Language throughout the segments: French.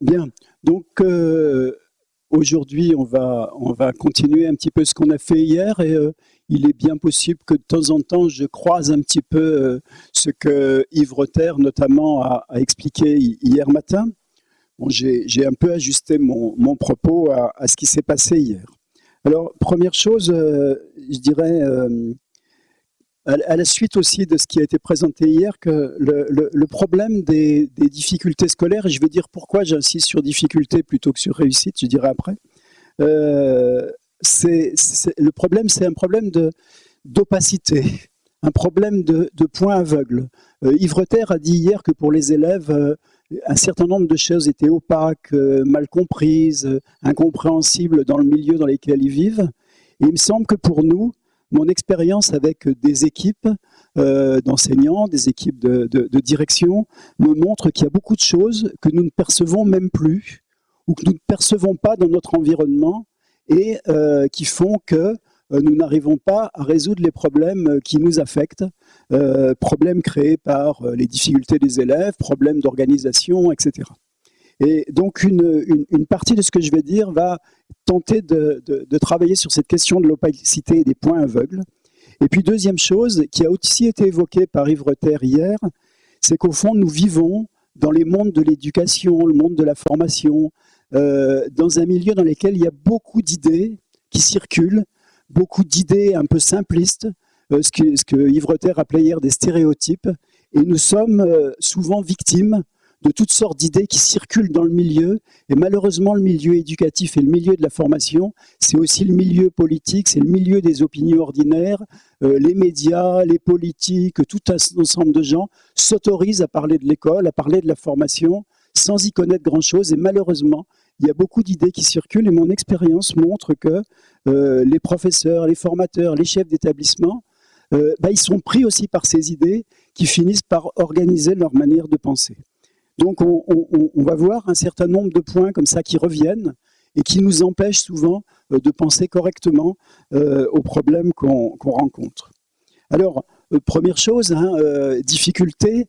Bien, donc euh, aujourd'hui on va, on va continuer un petit peu ce qu'on a fait hier et euh, il est bien possible que de temps en temps je croise un petit peu euh, ce que Yves Rotter notamment a, expliqué hier matin. Bon, J'ai un peu ajusté mon, mon propos à, à, ce qui s'est passé hier. Alors première chose, je dirais à la suite aussi de ce qui a été présenté hier, que le, problème des, difficultés scolaires, et je vais dire pourquoi j'insiste sur difficulté plutôt que sur réussite, je dirai après, euh, le problème, c'est un problème d'opacité, un problème de, de point aveugle. Euh, Reter a dit hier que pour les élèves, euh, un certain nombre de choses étaient opaques, mal comprises, incompréhensibles dans le milieu dans lequel ils vivent. Et il me semble que pour nous, mon expérience avec des équipes euh, d'enseignants, des équipes de, direction, me montre qu'il y a beaucoup de choses que nous ne percevons même plus ou que nous ne percevons pas dans notre environnement et euh, qui font que euh, nous n'arrivons pas à résoudre les problèmes qui nous affectent, problèmes créés par les difficultés des élèves, problèmes d'organisation, etc. Et donc une, partie de ce que je vais dire va tenter de, travailler sur cette question de l'opacité et des points aveugles. Et puis deuxième chose, qui a aussi été évoquée par Yves hier, c'est qu'au fond nous vivons dans les mondes de l'éducation, le monde de la formation, euh, dans un milieu dans lequel il y a beaucoup d'idées qui circulent, beaucoup d'idées un peu simplistes, euh, ce, que, ce que Yves appelait hier des stéréotypes, et nous sommes euh, souvent victimes de toutes sortes d'idées qui circulent dans le milieu. Et malheureusement, le milieu éducatif et le milieu de la formation, c'est aussi le milieu politique, c'est le milieu des opinions ordinaires. Euh, les médias, les politiques, tout un ensemble de gens s'autorisent à parler de l'école, à parler de la formation, sans y connaître grand-chose. Et malheureusement, il y a beaucoup d'idées qui circulent et mon expérience montre que euh, les professeurs, les formateurs, les chefs d'établissement, euh, bah, ils sont pris aussi par ces idées qui finissent par organiser leur manière de penser. Donc on, va voir un certain nombre de points comme ça qui reviennent et qui nous empêchent souvent euh, de penser correctement euh, aux problèmes qu'on rencontre. Alors, euh, première chose, hein, difficulté,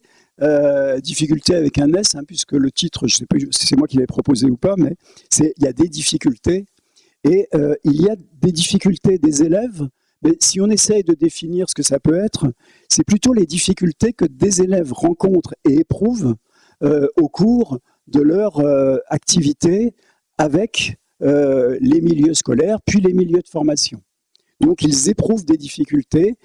difficulté avec un S, hein, puisque le titre, je ne sais pas si c'est moi qui l'ai proposé ou pas, mais il y a des difficultés. Et il y a des difficultés des élèves, mais si on essaye de définir ce que ça peut être, c'est plutôt les difficultés que des élèves rencontrent et éprouvent au cours de leur euh, activité avec euh, les milieux scolaires, puis les milieux de formation. Donc ils éprouvent des difficultés,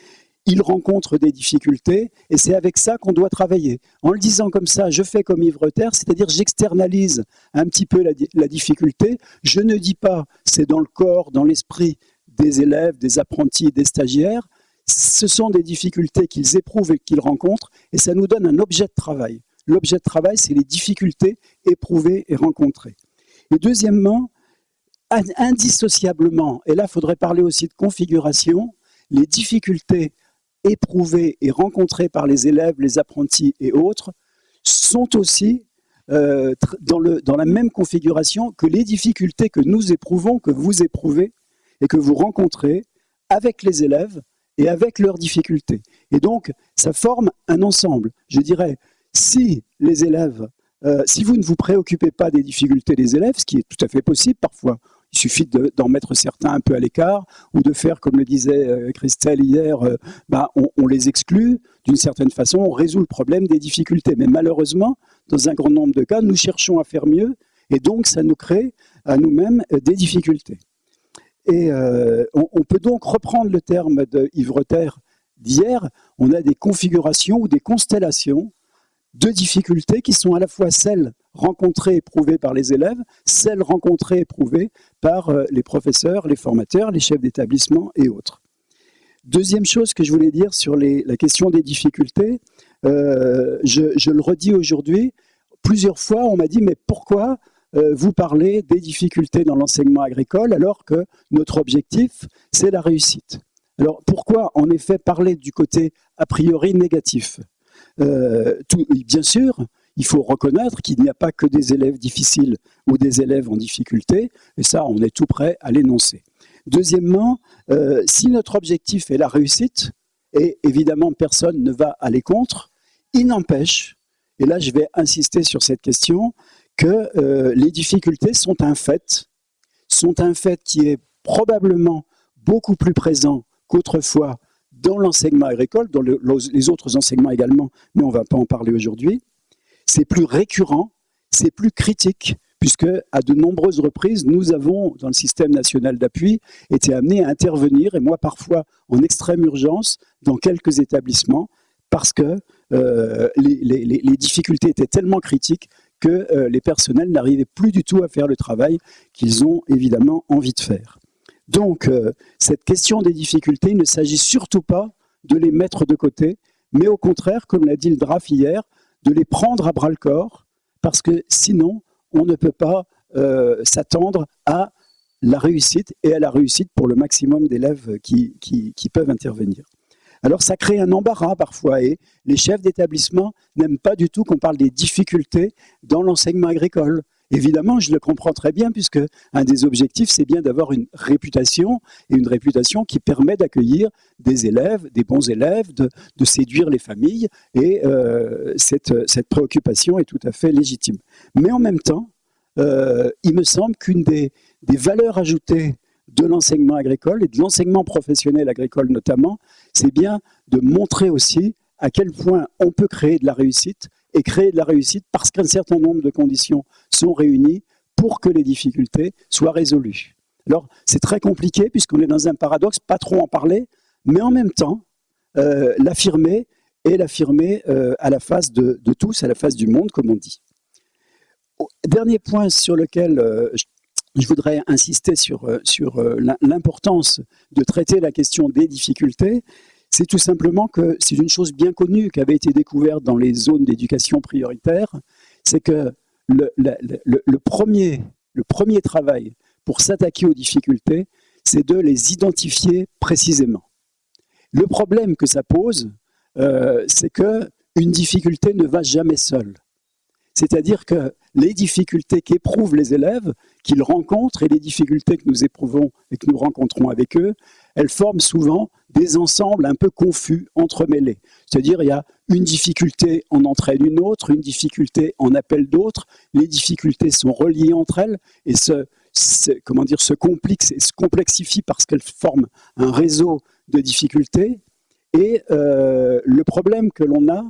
ils rencontrent des difficultés, et c'est avec ça qu'on doit travailler. En le disant comme ça, je fais comme Reter, c'est-à-dire j'externalise un petit peu la, difficulté, je ne dis pas c'est dans le corps, dans l'esprit des élèves, des apprentis, des stagiaires, ce sont des difficultés qu'ils éprouvent et qu'ils rencontrent, et ça nous donne un objet de travail. L'objet de travail, c'est les difficultés éprouvées et rencontrées. Et deuxièmement, indissociablement, et là, il faudrait parler aussi de configuration, les difficultés éprouvées et rencontrées par les élèves, les apprentis et autres, sont aussi euh, dans, la même configuration que les difficultés que nous éprouvons, que vous éprouvez et que vous rencontrez avec les élèves et avec leurs difficultés. Et donc, ça forme un ensemble. Je dirais, si les élèves, euh, si vous ne vous préoccupez pas des difficultés des élèves, ce qui est tout à fait possible parfois, il suffit d'en mettre certains un peu à l'écart ou de faire, comme le disait euh, Christelle hier, euh, bah, on, les exclut. D'une certaine façon, on résout le problème des difficultés. Mais malheureusement, dans un grand nombre de cas, nous cherchons à faire mieux et donc ça nous crée à nous-mêmes des difficultés. Et on, peut donc reprendre le terme de Yves d'hier, on a des configurations ou des constellations deux difficultés qui sont à la fois celles rencontrées et éprouvées par les élèves, celles rencontrées et éprouvées par euh, les professeurs, les formateurs, les chefs d'établissement et autres. Deuxième chose que je voulais dire sur la question des difficultés, euh, je, le redis aujourd'hui, plusieurs fois on m'a dit mais pourquoi euh, vous parlez des difficultés dans l'enseignement agricole alors que notre objectif c'est la réussite? Alors pourquoi en effet parler du côté a priori négatif? Euh, bien sûr, il faut reconnaître qu'il n'y a pas que des élèves difficiles ou des élèves en difficulté, et ça, on est tout prêt à l'énoncer. Deuxièmement, euh, si notre objectif est la réussite, et évidemment personne ne va aller contre, il n'empêche, et là je vais insister sur cette question, que euh, les difficultés sont un fait, sont un fait qui est probablement beaucoup plus présent qu'autrefois dans l'enseignement agricole, dans les autres enseignements également, mais on ne va pas en parler aujourd'hui. C'est plus récurrent, c'est plus critique, puisque à de nombreuses reprises, nous avons, dans le système national d'appui, été amenés à intervenir, et moi parfois en extrême urgence, dans quelques établissements, parce que euh, les, difficultés étaient tellement critiques que euh, les personnels n'arrivaient plus du tout à faire le travail qu'ils ont évidemment envie de faire. Donc, euh, cette question des difficultés, il ne s'agit surtout pas de les mettre de côté, mais au contraire, comme l'a dit le DRAF hier, de les prendre à bras-le-corps, parce que sinon, on ne peut pas euh, s'attendre à la réussite et à la réussite pour le maximum d'élèves qui, qui, peuvent intervenir. Alors ça crée un embarras parfois et les chefs d'établissement n'aiment pas du tout qu'on parle des difficultés dans l'enseignement agricole. Évidemment, je le comprends très bien, puisque un des objectifs, c'est bien d'avoir une réputation, et une réputation qui permet d'accueillir des élèves, des bons élèves, de, séduire les familles, et euh, cette, préoccupation est tout à fait légitime. Mais en même temps, euh, il me semble qu'une des, des valeurs ajoutées de l'enseignement agricole, et de l'enseignement professionnel agricole notamment, c'est bien de montrer aussi à quel point on peut créer de la réussite et créer de la réussite parce qu'un certain nombre de conditions sont réunies pour que les difficultés soient résolues. Alors, c'est très compliqué puisqu'on est dans un paradoxe, pas trop en parler, mais en même temps, euh, l'affirmer et l'affirmer euh, à la face de, tous, à la face du monde, comme on dit. Dernier point sur lequel euh, je, voudrais insister sur, sur l'importance de traiter la question des difficultés, c'est tout simplement que c'est une chose bien connue qui avait été découverte dans les zones d'éducation prioritaire, c'est que le, premier, le premier travail pour s'attaquer aux difficultés, c'est de les identifier précisément. Le problème que ça pose, euh, c'est qu'une difficulté ne va jamais seule. C'est-à-dire que les difficultés qu'éprouvent les élèves, qu'ils rencontrent, et les difficultés que nous éprouvons et que nous rencontrons avec eux, elles forment souvent des ensembles un peu confus, entremêlés. C'est-à-dire il y a une difficulté en entraîne une autre, une difficulté en appelle d'autres, les difficultés sont reliées entre elles et se, comment dire, se, se complexifient parce qu'elles forment un réseau de difficultés. Et euh, le problème que l'on a,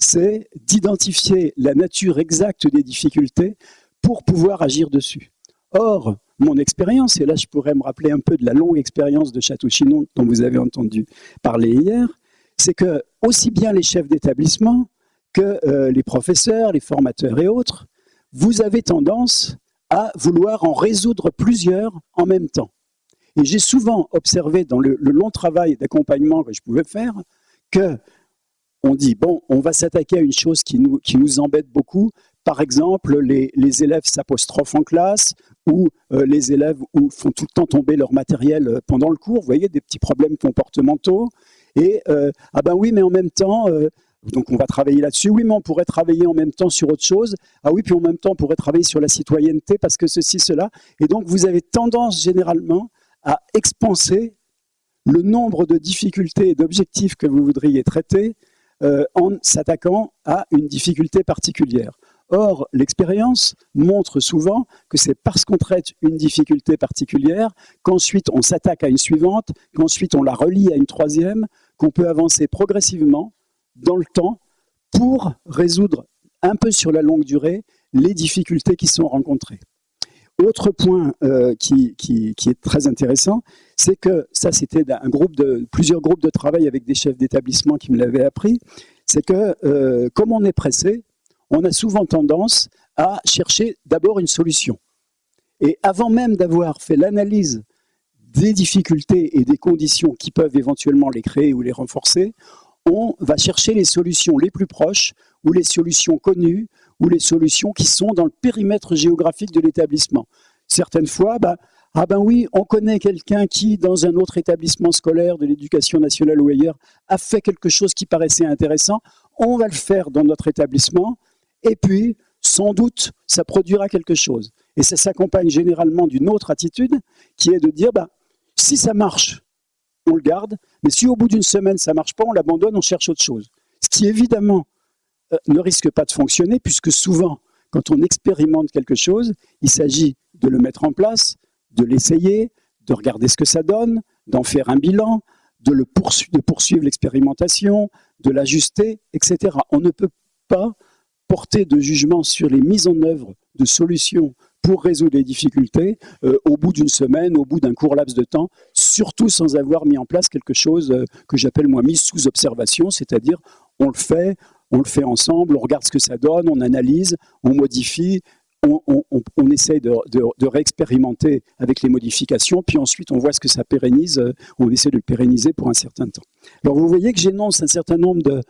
c'est d'identifier la nature exacte des difficultés pour pouvoir agir dessus. Or, mon expérience, et là je pourrais me rappeler un peu de la longue expérience de Château-Chinon dont vous avez entendu parler hier, c'est que aussi bien les chefs d'établissement que euh, les professeurs, les formateurs et autres, vous avez tendance à vouloir en résoudre plusieurs en même temps. Et j'ai souvent observé dans le, long travail d'accompagnement que je pouvais faire que on dit, bon, on va s'attaquer à une chose qui nous, embête beaucoup, par exemple, les, élèves s'apostrophent en classe ou euh, les élèves font tout le temps tomber leur matériel euh, pendant le cours, vous voyez, des petits problèmes comportementaux. Et, euh, ah ben oui, mais en même temps, donc on va travailler là-dessus. Oui, mais on pourrait travailler en même temps sur autre chose. Ah oui, puis en même temps, on pourrait travailler sur la citoyenneté parce que ceci, cela. Et donc, vous avez tendance généralement à expanser le nombre de difficultés et d'objectifs que vous voudriez traiter en s'attaquant à une difficulté particulière. Or, l'expérience montre souvent que c'est parce qu'on traite une difficulté particulière, qu'ensuite on s'attaque à une suivante, qu'ensuite on la relie à une troisième, qu'on peut avancer progressivement dans le temps pour résoudre un peu sur la longue durée les difficultés qui sont rencontrées. Autre point euh, qui, est très intéressant, c'est que ça c'était un groupe de plusieurs groupes de travail avec des chefs d'établissement qui me l'avaient appris, c'est que euh, comme on est pressé, on a souvent tendance à chercher d'abord une solution. Et avant même d'avoir fait l'analyse des difficultés et des conditions qui peuvent éventuellement les créer ou les renforcer, on va chercher les solutions les plus proches ou les solutions connues ou les solutions qui sont dans le périmètre géographique de l'établissement. Certaines fois, bah, ah ben oui, on connaît quelqu'un qui, dans un autre établissement scolaire de l'éducation nationale ou ailleurs, a fait quelque chose qui paraissait intéressant, on va le faire dans notre établissement, et puis, sans doute, ça produira quelque chose. Et ça s'accompagne généralement d'une autre attitude, qui est de dire, bah, si ça marche, on le garde, mais si au bout d'une semaine ça ne marche pas, on l'abandonne, on cherche autre chose. Ce qui évidemment ne risque pas de fonctionner, puisque souvent, quand on expérimente quelque chose, il s'agit de le mettre en place, de l'essayer, de regarder ce que ça donne, d'en faire un bilan, de, le de poursuivre l'expérimentation, de l'ajuster, etc. On ne peut pas porter de jugement sur les mises en œuvre de solutions pour résoudre les difficultés euh, au bout d'une semaine, au bout d'un court laps de temps, surtout sans avoir mis en place quelque chose euh, que j'appelle moi mise sous observation, c'est-à-dire on le fait, on le fait ensemble, on regarde ce que ça donne, on analyse, on modifie, on, essaie de, réexpérimenter avec les modifications, puis ensuite on voit ce que ça pérennise, euh, on essaie de le pérenniser pour un certain temps. Alors vous voyez que j'énonce un certain nombre de,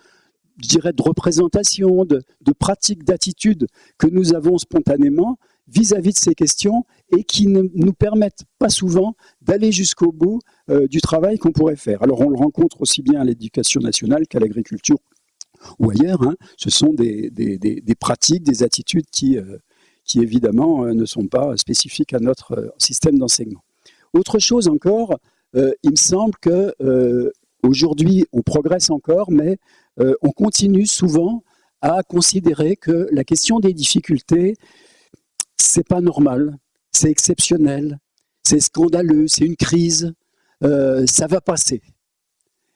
je représentations, de, de pratiques, d'attitudes que nous avons spontanément vis-à-vis de ces questions et qui ne nous permettent pas souvent d'aller jusqu'au bout euh, du travail qu'on pourrait faire. Alors on le rencontre aussi bien à l'éducation nationale qu'à l'agriculture ou ailleurs. Hein. Ce sont des, des, pratiques, des attitudes qui, euh, qui évidemment euh, ne sont pas spécifiques à notre système d'enseignement. Autre chose encore, il me semble que aujourd'hui on progresse encore, mais on continue souvent à considérer que la question des difficultés c'est pas normal, c'est exceptionnel, c'est scandaleux, c'est une crise, euh, ça va passer.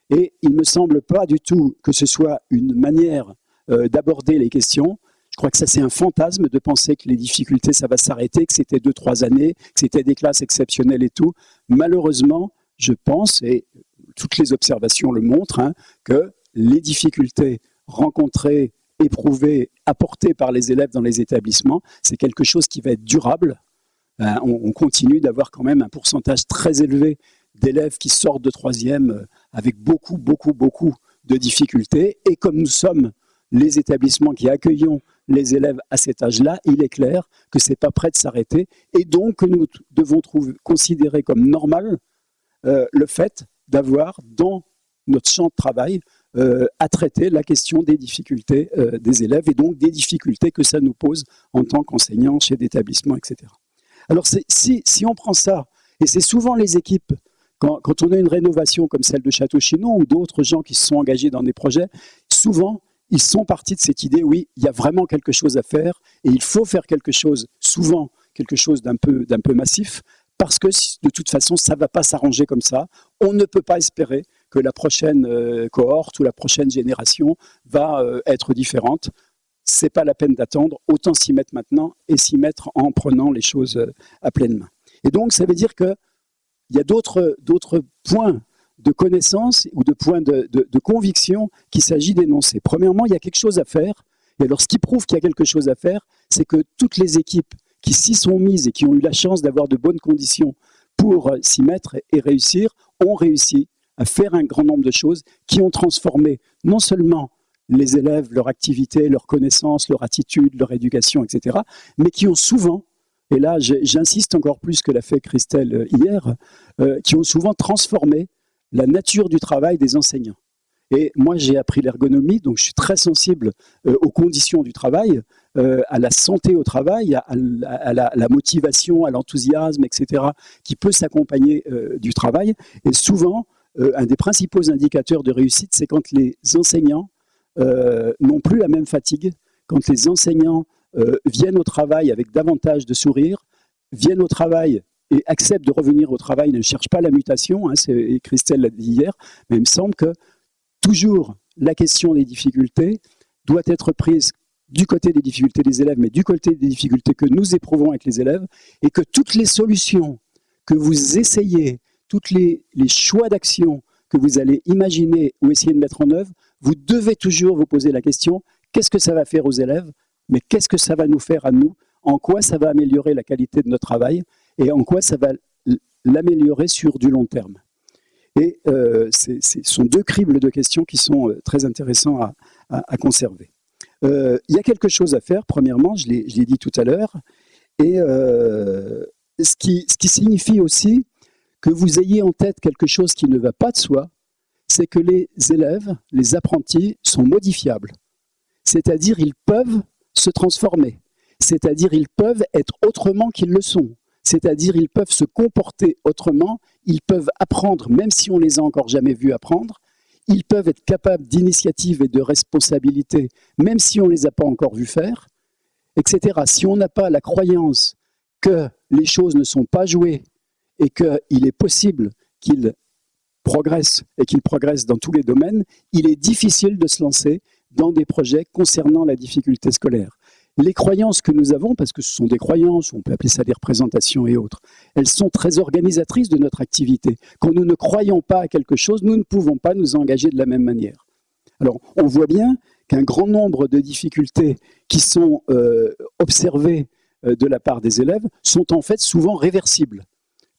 Et il ne me semble pas du tout que ce soit une manière euh, d'aborder les questions. Je crois que ça c'est un fantasme de penser que les difficultés ça va s'arrêter, que c'était deux, trois années, que c'était des classes exceptionnelles et tout. Malheureusement, je pense, et toutes les observations le montrent, hein, que les difficultés rencontrées éprouvé, apporté par les élèves dans les établissements, c'est quelque chose qui va être durable. Euh, on, continue d'avoir quand même un pourcentage très élevé d'élèves qui sortent de troisième euh, avec beaucoup, beaucoup, beaucoup de difficultés. Et comme nous sommes les établissements qui accueillons les élèves à cet âge-là, il est clair que ce n'est pas prêt de s'arrêter et donc nous devons considérer comme normal euh, le fait d'avoir dans notre champ de travail euh, à traiter la question des difficultés euh, des élèves et donc des difficultés que ça nous pose en tant qu'enseignants, chez d'établissements, etc. Alors si, on prend ça, et c'est souvent les équipes, quand, on a une rénovation comme celle de Château-Chinon ou d'autres gens qui se sont engagés dans des projets, souvent ils sont partis de cette idée, oui, il y a vraiment quelque chose à faire et il faut faire quelque chose, souvent quelque chose d'un peu, peu massif, parce que de toute façon, ça ne va pas s'arranger comme ça. On ne peut pas espérer que la prochaine euh, cohorte ou la prochaine génération va euh, être différente. C'est pas la peine d'attendre, autant s'y mettre maintenant et s'y mettre en prenant les choses euh, à pleine main. Et donc, ça veut dire qu'il y a d'autres points de connaissance ou de points de, de conviction qu'il s'agit d'énoncer. Premièrement, il y a quelque chose à faire. Et alors, ce qui prouve qu'il y a quelque chose à faire, c'est que toutes les équipes qui s'y sont mises et qui ont eu la chance d'avoir de bonnes conditions pour s'y mettre et réussir, ont réussi à faire un grand nombre de choses qui ont transformé non seulement les élèves, leur activité, leur connaissance, leur attitude, leur éducation, etc., mais qui ont souvent, et là j'insiste encore plus que l'a fait Christelle euh, hier, euh, qui ont souvent transformé la nature du travail des enseignants. Et moi, j'ai appris l'ergonomie, donc je suis très sensible euh, aux conditions du travail, à la santé au travail, à, la, motivation, à l'enthousiasme, etc., qui peut s'accompagner du travail. Et souvent, un des principaux indicateurs de réussite, c'est quand les enseignants n'ont plus la même fatigue, quand les enseignants euh, viennent au travail avec davantage de sourire, viennent au travail et acceptent de revenir au travail, ne cherchent pas la mutation, hein, Christelle l'a dit hier, mais il me semble que toujours la question des difficultés doit être prise du côté des difficultés des élèves, mais du côté des difficultés que nous éprouvons avec les élèves, et que toutes les solutions que vous essayez tous les, choix d'action que vous allez imaginer ou essayer de mettre en œuvre, vous devez toujours vous poser la question, qu'est-ce que ça va faire aux élèves, mais qu'est-ce que ça va nous faire à nous, en quoi ça va améliorer la qualité de notre travail? Et en quoi ça va l'améliorer sur du long terme? Et euh, ce sont deux cribles de questions qui sont euh, très intéressants à, conserver. Euh, il y a quelque chose à faire, premièrement, je l'ai dit tout à l'heure, et ce, qui, ce qui signifie aussi que vous ayez en tête quelque chose qui ne va pas de soi, c'est que les élèves, les apprentis, sont modifiables. C'est-à-dire ils peuvent se transformer. C'est-à-dire ils peuvent être autrement qu'ils le sont. C'est-à-dire ils peuvent se comporter autrement, ils peuvent apprendre, même si on les a encore jamais vus apprendre, ils peuvent être capables d'initiative et de responsabilité, même si on ne les a pas encore vus faire. etc. Si on n'a pas la croyance que les choses ne sont pas jouées et qu'il est possible qu'ils progressent et qu'ils progressent dans tous les domaines, il est difficile de se lancer dans des projets concernant la difficulté scolaire. Les croyances que nous avons, parce que ce sont des croyances, on peut appeler ça des représentations et autres, elles sont très organisatrices de notre activité. Quand nous ne croyons pas à quelque chose, nous ne pouvons pas nous engager de la même manière. Alors, on voit bien qu'un grand nombre de difficultés qui sont euh, observées euh, de la part des élèves sont en fait souvent réversibles.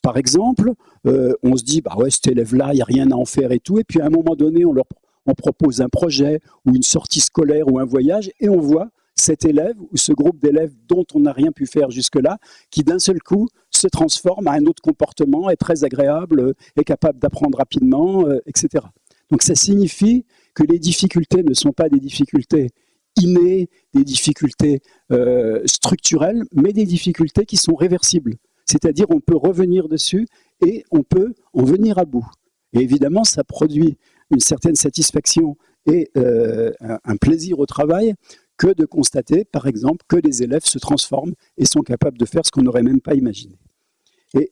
Par exemple, euh, on se dit, bah ouais, cet élève-là, il n'y a rien à en faire et tout, et puis à un moment donné, on leur on propose un projet ou une sortie scolaire ou un voyage, et on voit cet élève ou ce groupe d'élèves dont on n'a rien pu faire jusque-là, qui d'un seul coup se transforme à un autre comportement, est très agréable, est capable d'apprendre rapidement, etc. Donc ça signifie que les difficultés ne sont pas des difficultés innées, des difficultés euh, structurelles, mais des difficultés qui sont réversibles. C'est-à-dire on peut revenir dessus et on peut en venir à bout. Et évidemment, ça produit une certaine satisfaction et euh, un plaisir au travail que de constater, par exemple, que les élèves se transforment et sont capables de faire ce qu'on n'aurait même pas imaginé.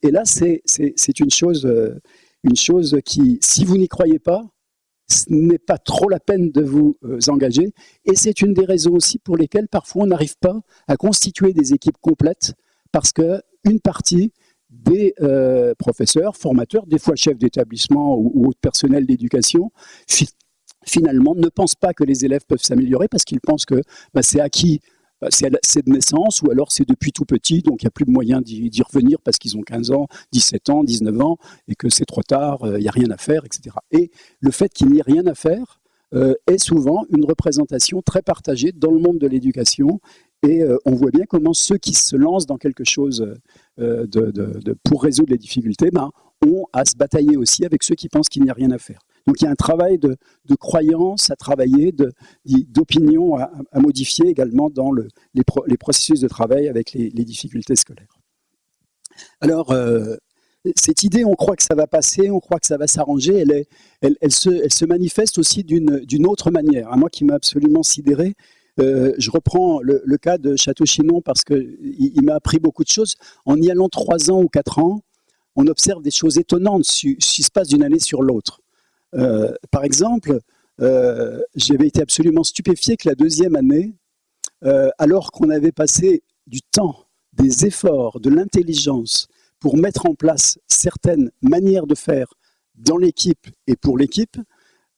Et, là, c'est une chose, euh, une chose qui, si vous n'y croyez pas, ce n'est pas trop la peine de vous euh, engager. Et c'est une des raisons aussi pour lesquelles parfois on n'arrive pas à constituer des équipes complètes parce qu'une partie des euh, professeurs, formateurs, des fois chefs d'établissement ou, ou autres personnels d'éducation, finalement ne pensent pas que les élèves peuvent s'améliorer parce qu'ils pensent que bah, c'est acquis bah, c'est de naissance ou alors c'est depuis tout petit, donc il n'y a plus de moyen d'y revenir parce qu'ils ont 15 ans, 17 ans, 19 ans et que c'est trop tard, euh, il n'y a rien à faire, etc. Et le fait qu'il n'y ait rien à faire euh, est souvent une représentation très partagée dans le monde de l'éducation et euh, on voit bien comment ceux qui se lancent dans quelque chose de, pour résoudre les difficultés ben, ont à se batailler aussi avec ceux qui pensent qu'il n'y a rien à faire. Donc il y a un travail de, croyance à travailler, d'opinion à, modifier également dans les, processus de travail avec les, difficultés scolaires. Alors, euh, cette idée, on croit que ça va passer, on croit que ça va s'arranger, elle, se, manifeste aussi d'une autre manière. Moi qui m'a absolument sidéré, euh, je reprends le, cas de Château-Chinon parce qu'il il, m'a appris beaucoup de choses. En y allant trois ans ou quatre ans, on observe des choses étonnantes qui se passent d'une année sur l'autre. Euh, par exemple, euh, j'avais été absolument stupéfié que la deuxième année, alors qu'on avait passé du temps, des efforts, de l'intelligence pour mettre en place certaines manières de faire dans l'équipe et pour l'équipe,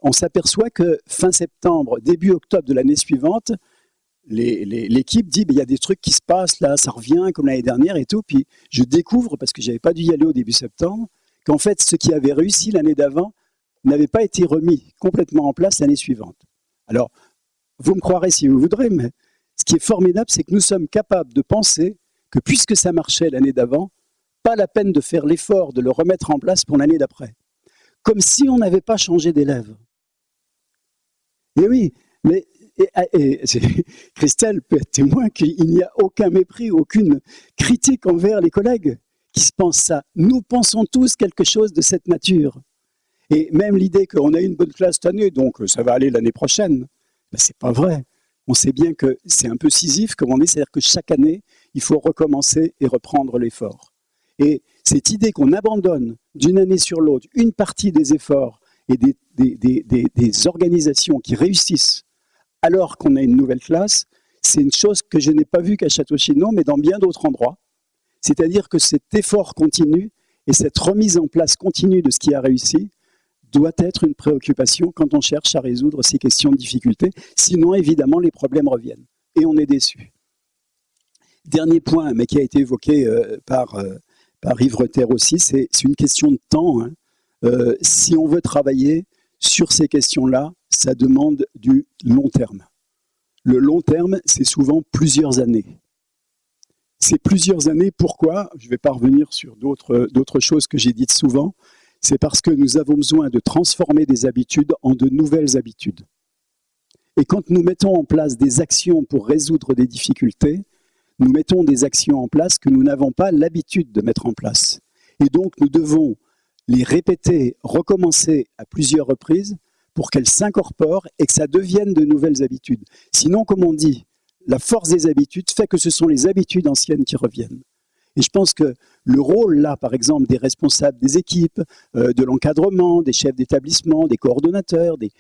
on s'aperçoit que fin septembre, début octobre de l'année suivante, l'équipe dit, il y a des trucs qui se passent là, ça revient comme l'année dernière et tout. Puis je découvre, parce que j'avais pas dû y aller au début septembre, qu'en fait, ce qui avait réussi l'année d'avant n'avait pas été remis complètement en place l'année suivante. Alors, vous me croirez si vous voudrez, mais ce qui est formidable, c'est que nous sommes capables de penser que puisque ça marchait l'année d'avant, pas la peine de faire l'effort de le remettre en place pour l'année d'après. Comme si on n'avait pas changé d'élève. Et oui, mais Christelle peut être témoin qu'il n'y a aucun mépris, aucune critique envers les collègues qui se pensent ça. Nous pensons tous quelque chose de cette nature. Et même l'idée qu'on a une bonne classe cette année, donc ça va aller l'année prochaine, ben, c'est pas vrai. On sait bien que c'est un peu scisif comme on dit, c'est-à-dire que chaque année, il faut recommencer et reprendre l'effort. Et cette idée qu'on abandonne d'une année sur l'autre une partie des efforts et des, organisations qui réussissent alors qu'on a une nouvelle classe, c'est une chose que je n'ai pas vue qu'à Château-Chinon, mais dans bien d'autres endroits. C'est-à-dire que cet effort continu et cette remise en place continue de ce qui a réussi doit être une préoccupation quand on cherche à résoudre ces questions de difficulté. Sinon, évidemment, les problèmes reviennent et on est déçu. Dernier point, mais qui a été évoqué euh, par, euh, aussi, c'est une question de temps. Hein. Euh, si on veut travailler sur ces questions-là, ça demande du long terme. Le long terme, c'est souvent plusieurs années. C'est plusieurs années, pourquoi? Je ne vais pas revenir sur d'autres choses que j'ai dites souvent, c'est parce que nous avons besoin de transformer des habitudes en de nouvelles habitudes. Et quand nous mettons en place des actions pour résoudre des difficultés, nous mettons des actions en place que nous n'avons pas l'habitude de mettre en place. Et donc nous devons les répéter, recommencer à plusieurs reprises pour qu'elles s'incorporent et que ça devienne de nouvelles habitudes. Sinon, comme on dit, la force des habitudes fait que ce sont les habitudes anciennes qui reviennent. Et je pense que le rôle, là, par exemple, des responsables des équipes, euh, de l'encadrement, des chefs d'établissement, des coordonnateurs, des,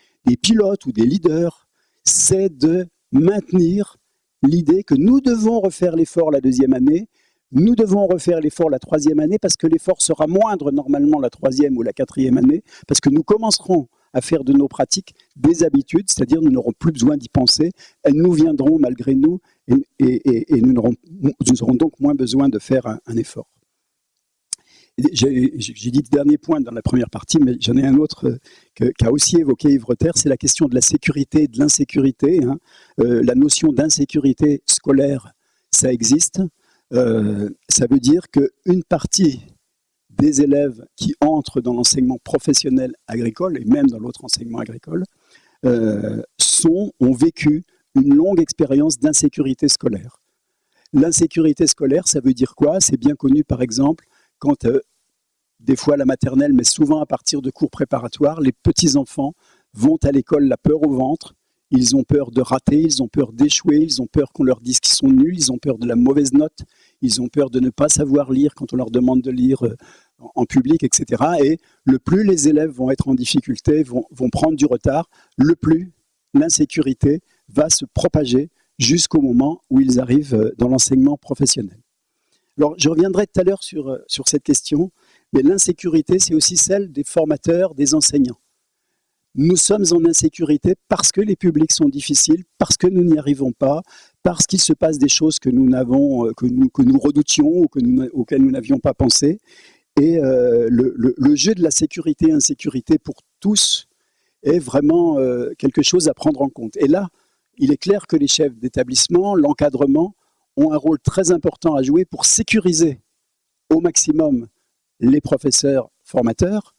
pilotes ou des leaders, c'est de maintenir l'idée que nous devons refaire l'effort la deuxième année, nous devons refaire l'effort la troisième année parce que l'effort sera moindre normalement la troisième ou la quatrième année, parce que nous commencerons à faire de nos pratiques des habitudes, c'est-à-dire nous n'aurons plus besoin d'y penser, elles nous viendront malgré nous et, nous, aurons, donc moins besoin de faire un, effort. J'ai dit le dernier point dans la première partie, mais j'en ai un autre euh, qu'a aussi évoqué Yves Rotter, c'est la question de la sécurité et de l'insécurité. Hein. Euh, la notion d'insécurité scolaire, ça existe. Euh, ça veut dire qu'une partie des élèves qui entrent dans l'enseignement professionnel agricole, et même dans l'autre enseignement agricole, euh, ont vécu une longue expérience d'insécurité scolaire. L'insécurité scolaire, ça veut dire quoi? C'est bien connu, par exemple, quand, euh, des fois la maternelle, mais souvent à partir de cours préparatoires, les petits-enfants vont à l'école la peur au ventre, ils ont peur de rater, ils ont peur d'échouer, ils ont peur qu'on leur dise qu'ils sont nuls, ils ont peur de la mauvaise note, ils ont peur de ne pas savoir lire quand on leur demande de lire euh, en public, etc. Et le plus les élèves vont être en difficulté, vont, prendre du retard, le plus l'insécurité va se propager jusqu'au moment où ils arrivent euh, dans l'enseignement professionnel. Alors, je reviendrai tout à l'heure sur, euh, sur cette question, mais l'insécurité, c'est aussi celle des formateurs, des enseignants. Nous sommes en insécurité parce que les publics sont difficiles, parce que nous n'y arrivons pas, parce qu'il se passe des choses que nous, n'avons, euh, que nous, redoutions ou que nous, auxquelles nous n'avions pas pensé. Et euh, le, jeu de la sécurité-insécurité pour tous est vraiment euh, quelque chose à prendre en compte. Et là, il est clair que les chefs d'établissement, l'encadrement, ont un rôle très important à jouer pour sécuriser au maximum les professeurs formateurs,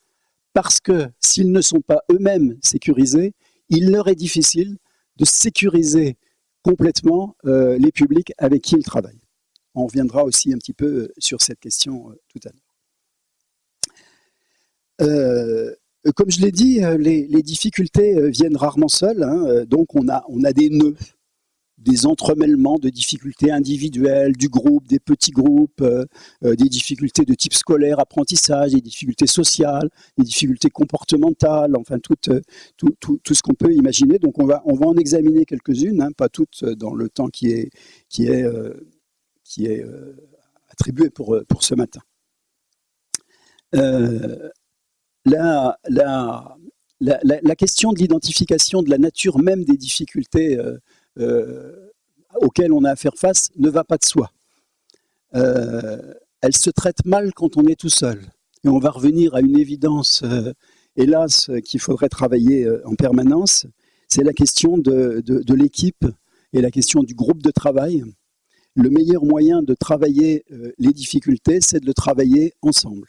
parce que s'ils ne sont pas eux-mêmes sécurisés, il leur est difficile de sécuriser complètement euh, les publics avec qui ils travaillent. On reviendra aussi un petit peu sur cette question tout à l'heure. Euh, comme je l'ai dit, euh, les, difficultés euh, viennent rarement seules, hein, donc on a, on a des nœuds, des entremêlements de difficultés individuelles, du groupe, des petits groupes, des difficultés de type scolaire, apprentissage, des difficultés sociales, des difficultés comportementales, enfin tout, tout, ce qu'on peut imaginer. Donc on va, en examiner quelques-unes, hein, pas toutes dans le temps qui est, qui est, qui est attribué pour, ce matin. Euh, la, question de l'identification de la nature même des difficultés euh, euh, auxquelles on a à faire face ne va pas de soi. Euh, elle se traite mal quand on est tout seul. Et on va revenir à une évidence, hélas, qu'il faudrait travailler en permanence, c'est la question de, de l'équipe et la question du groupe de travail. Le meilleur moyen de travailler les difficultés, c'est de le travailler ensemble.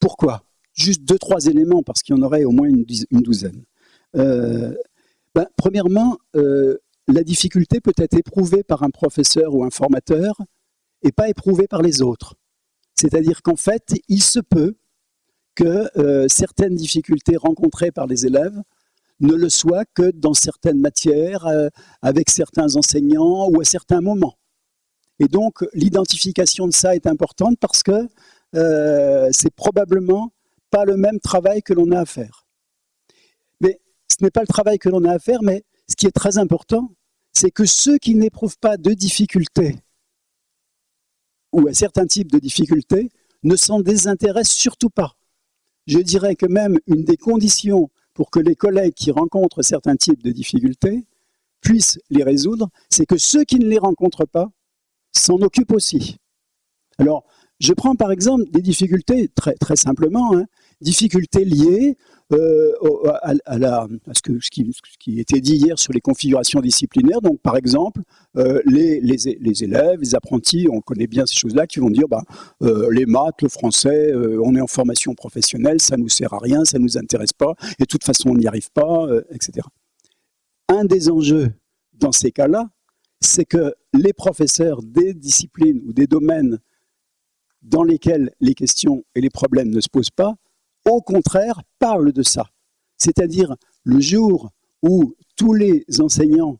Pourquoi? Juste deux, trois éléments, parce qu'il y en aurait au moins une, douzaine. Euh, ben, premièrement, euh, la difficulté peut être éprouvée par un professeur ou un formateur et pas éprouvée par les autres. C'est-à-dire qu'en fait, il se peut que euh, certaines difficultés rencontrées par les élèves ne le soient que dans certaines matières, avec certains enseignants ou à certains moments. Et donc, l'identification de ça est importante parce que c'est probablement pas le même travail que l'on a à faire. Mais ce n'est pas le travail que l'on a à faire, mais ce qui est très important, c'est que ceux qui n'éprouvent pas de difficultés ou à certains types de difficultés ne s'en désintéressent surtout pas. Je dirais que même une des conditions pour que les collègues qui rencontrent certains types de difficultés puissent les résoudre, c'est que ceux qui ne les rencontrent pas s'en occupent aussi. Alors, je prends par exemple des difficultés, très, simplement, hein, difficultés liées euh, à, ce, qui, était dit hier sur les configurations disciplinaires. Donc, par exemple, euh, les, élèves, les apprentis, on connaît bien ces choses-là, qui vont dire bah, euh, les maths, le français, on est en formation professionnelle, ça ne nous sert à rien, ça ne nous intéresse pas, et de toute façon, on n'y arrive pas, etc. Un des enjeux dans ces cas-là, c'est que les professeurs des disciplines ou des domaines dans lesquels les questions et les problèmes ne se posent pas, au contraire, parlent de ça. C'est-à-dire le jour où tous les enseignants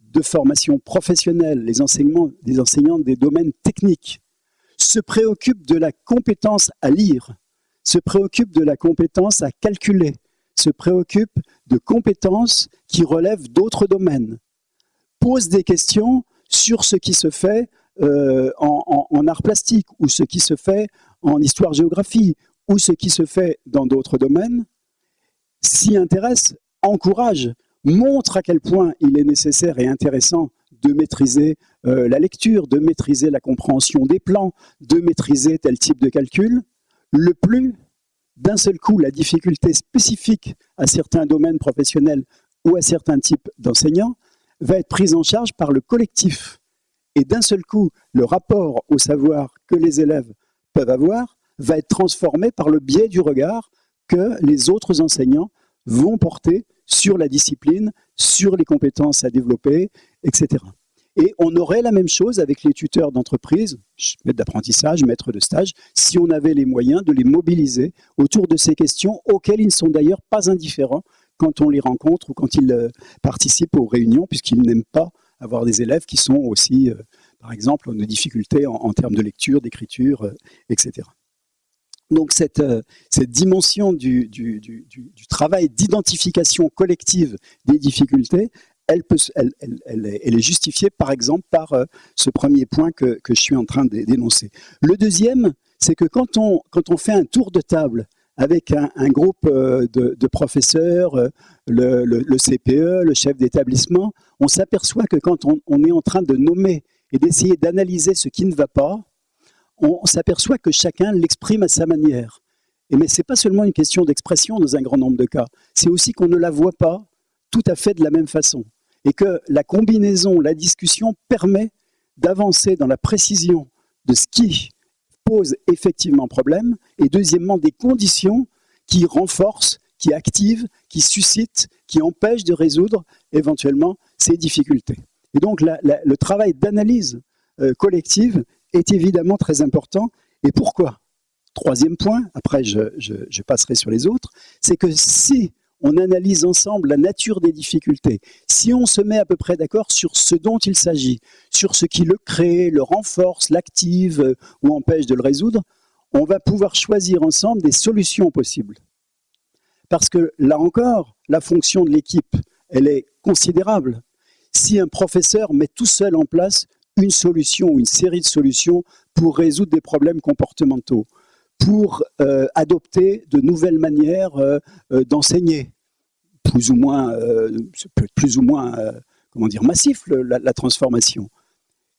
de formation professionnelle, les enseignants des domaines techniques, se préoccupent de la compétence à lire, se préoccupent de la compétence à calculer, se préoccupent de compétences qui relèvent d'autres domaines, posent des questions sur ce qui se fait euh, en, en, art plastique ou ce qui se fait en histoire-géographie ou ce qui se fait dans d'autres domaines, s'y intéresse, encourage, montre à quel point il est nécessaire et intéressant de maîtriser euh, la lecture, de maîtriser la compréhension des plans, de maîtriser tel type de calcul, le plus, d'un seul coup, la difficulté spécifique à certains domaines professionnels ou à certains types d'enseignants va être prise en charge par le collectif. Et d'un seul coup, le rapport au savoir que les élèves peuvent avoir va être transformé par le biais du regard que les autres enseignants vont porter sur la discipline, sur les compétences à développer, etc. Et on aurait la même chose avec les tuteurs d'entreprise, maîtres d'apprentissage, maîtres de stage, si on avait les moyens de les mobiliser autour de ces questions auxquelles ils ne sont d'ailleurs pas indifférents quand on les rencontre ou quand ils euh, participent aux réunions, puisqu'ils n'aiment pas avoir des élèves qui sont aussi, euh, par exemple, en difficultés en, termes de lecture, d'écriture, euh, etc. Donc cette, euh, dimension du, travail d'identification collective des difficultés, elle, est, justifiée par exemple par euh, ce premier point que, je suis en train d'énoncer. Le deuxième, c'est que quand on, fait un tour de table avec un, groupe euh, de, professeurs, le, CPE, le chef d'établissement, on s'aperçoit que quand on est en train de nommer et d'essayer d'analyser ce qui ne va pas, on s'aperçoit que chacun l'exprime à sa manière. Et mais ce n'est pas seulement une question d'expression dans un grand nombre de cas, c'est aussi qu'on ne la voit pas tout à fait de la même façon. Et que la combinaison, la discussion permet d'avancer dans la précision de ce qui pose effectivement problème, et deuxièmement des conditions qui renforcent, qui activent, qui suscitent, qui empêchent de résoudre éventuellement ces difficultés. Et donc le travail d'analyse euh, collective est évidemment très important. Et pourquoi? Troisième point, après je, passerai sur les autres, c'est que si on analyse ensemble la nature des difficultés, si on se met à peu près d'accord sur ce dont il s'agit, sur ce qui le crée, le renforce, l'active euh, ou empêche de le résoudre, on va pouvoir choisir ensemble des solutions possibles. Parce que là encore, la fonction de l'équipe, elle est considérable. Si un professeur met tout seul en place une solution ou une série de solutions pour résoudre des problèmes comportementaux, pour euh, adopter de nouvelles manières euh, euh, d'enseigner, plus ou moins, plus ou moins comment dire, massif la, la, transformation.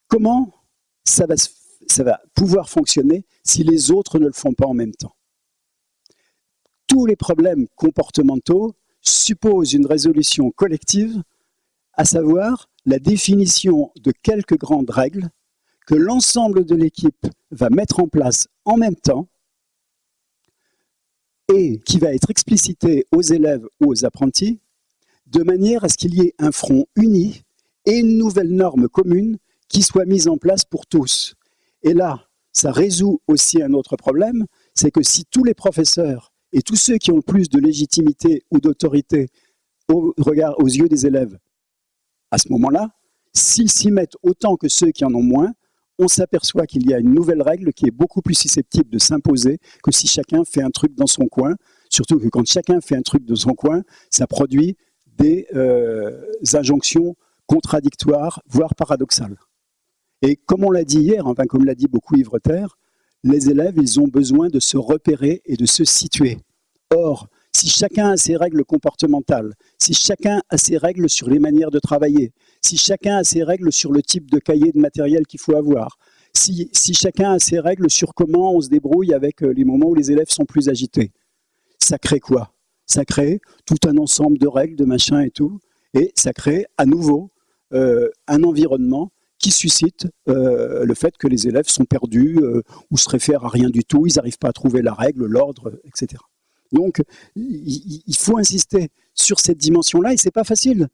Comment ça va, ça va pouvoir fonctionner si les autres ne le font pas en même temps? Tous les problèmes comportementaux supposent une résolution collective, à savoir la définition de quelques grandes règles que l'ensemble de l'équipe va mettre en place en même temps et qui va être explicité aux élèves ou aux apprentis de manière à ce qu'il y ait un front uni et une nouvelle norme commune qui soit mise en place pour tous. Et là, ça résout aussi un autre problème, c'est que si tous les professeurs et tous ceux qui ont le plus de légitimité ou d'autorité au regard, aux yeux des élèves à ce moment-là, s'ils s'y mettent autant que ceux qui en ont moins, on s'aperçoit qu'il y a une nouvelle règle qui est beaucoup plus susceptible de s'imposer que si chacun fait un truc dans son coin, surtout que quand chacun fait un truc dans son coin, ça produit des euh, injonctions contradictoires, voire paradoxales. Et comme on l'a dit hier, enfin comme l'a dit beaucoup Yves les élèves, ils ont besoin de se repérer et de se situer. Or, si chacun a ses règles comportementales, si chacun a ses règles sur les manières de travailler, si chacun a ses règles sur le type de cahier de matériel qu'il faut avoir, si, chacun a ses règles sur comment on se débrouille avec euh, les moments où les élèves sont plus agités, ça crée quoi? Ça crée tout un ensemble de règles, de machins et tout, et ça crée à nouveau euh, un environnement qui suscite euh, le fait que les élèves sont perdus ou se réfèrent à rien du tout, ils n'arrivent pas à trouver la règle, l'ordre, etc. Donc, il faut insister sur cette dimension-là et c'est pas facile.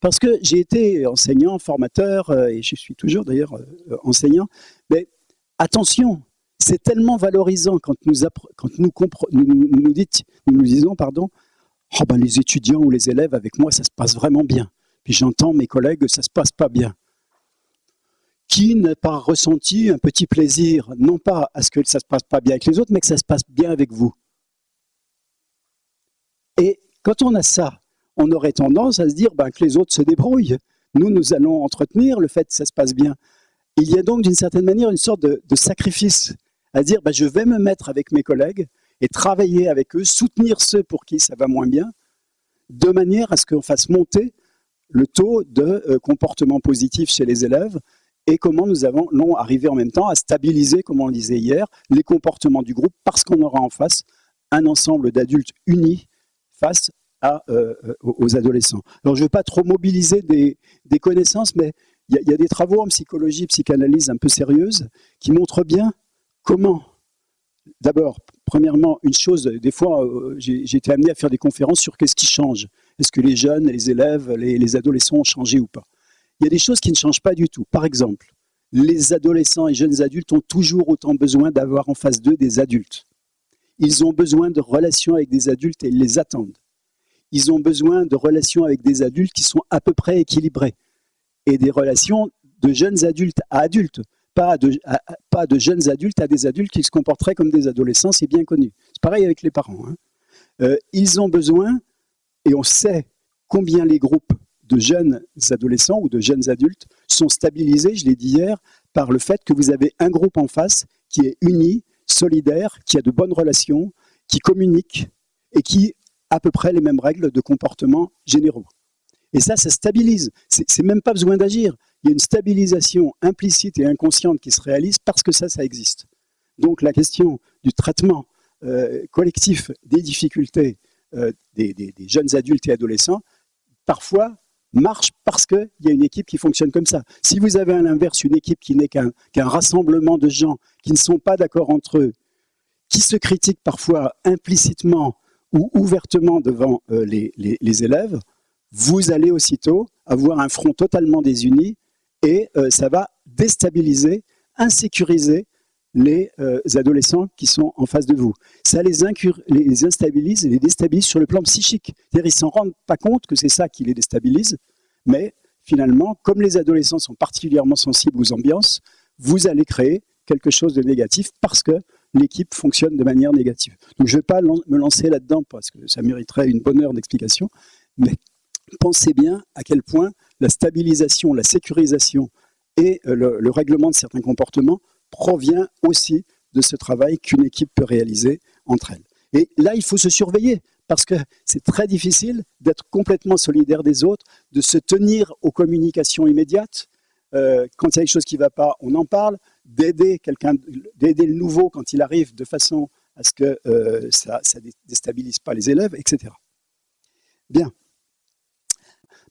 Parce que j'ai été enseignant, formateur, euh, et je suis toujours d'ailleurs euh, enseignant, mais attention, c'est tellement valorisant quand nous, nous, nous, disons, pardon, oh ben les étudiants ou les élèves avec moi, ça se passe vraiment bien. puis j'entends mes collègues, ça se passe pas bien. Qui n'a pas ressenti un petit plaisir, non pas à ce que ça se passe pas bien avec les autres, mais que ça se passe bien avec vous Et quand on a ça, on aurait tendance à se dire ben, que les autres se débrouillent. Nous, nous allons entretenir le fait que ça se passe bien. Il y a donc d'une certaine manière une sorte de, sacrifice à dire ben, je vais me mettre avec mes collègues et travailler avec eux, soutenir ceux pour qui ça va moins bien, de manière à ce qu'on fasse monter le taux de euh, comportement positif chez les élèves et comment nous allons arriver en même temps à stabiliser, comme on le disait hier, les comportements du groupe parce qu'on aura en face un ensemble d'adultes unis face à, euh, aux adolescents. Alors je ne veux pas trop mobiliser des, connaissances, mais il y, y, a des travaux en psychologie, psychanalyse un peu sérieuses qui montrent bien comment, d'abord, Premièrement, une chose, des fois, euh, j'ai été amené à faire des conférences sur qu'est-ce qui change. Est-ce que les jeunes, les élèves, les, adolescents ont changé ou pas? Il y a des choses qui ne changent pas du tout. Par exemple, les adolescents et jeunes adultes ont toujours autant besoin d'avoir en face d'eux des adultes. Ils ont besoin de relations avec des adultes et ils les attendent. Ils ont besoin de relations avec des adultes qui sont à peu près équilibrées et des relations de jeunes adultes à adultes pas de, pas de jeunes adultes à des adultes qui se comporteraient comme des adolescents, c'est bien connu. C'est pareil avec les parents. Hein. Euh, ils ont besoin, et on sait combien les groupes de jeunes adolescents ou de jeunes adultes sont stabilisés, je l'ai dit hier, par le fait que vous avez un groupe en face qui est uni, solidaire, qui a de bonnes relations, qui communique et qui a à peu près les mêmes règles de comportement généraux. Et ça, ça stabilise. C'est même pas besoin d'agir il y a une stabilisation implicite et inconsciente qui se réalise parce que ça, ça existe. Donc la question du traitement euh, collectif des difficultés euh, des, jeunes adultes et adolescents, parfois marche parce qu'il y a une équipe qui fonctionne comme ça. Si vous avez à l'inverse une équipe qui n'est qu'un rassemblement de gens qui ne sont pas d'accord entre eux, qui se critiquent parfois implicitement ou ouvertement devant euh, les, élèves, vous allez aussitôt avoir un front totalement désuni et euh, ça va déstabiliser, insécuriser les euh, adolescents qui sont en face de vous. Ça les, instabilise et les déstabilise sur le plan psychique. C'est-à-dire s'en rendent pas compte que c'est ça qui les déstabilise, mais finalement, comme les adolescents sont particulièrement sensibles aux ambiances, vous allez créer quelque chose de négatif parce que l'équipe fonctionne de manière négative. Donc je ne vais pas me lancer là-dedans parce que ça mériterait une bonne heure d'explication, mais pensez bien à quel point la stabilisation, la sécurisation et euh, le, règlement de certains comportements provient aussi de ce travail qu'une équipe peut réaliser entre elles. Et là, il faut se surveiller, parce que c'est très difficile d'être complètement solidaire des autres, de se tenir aux communications immédiates. Euh, quand il y a quelque chose qui ne va pas, on en parle, d'aider quelqu'un, d'aider le nouveau quand il arrive de façon à ce que euh, ça ne déstabilise pas les élèves, etc. Bien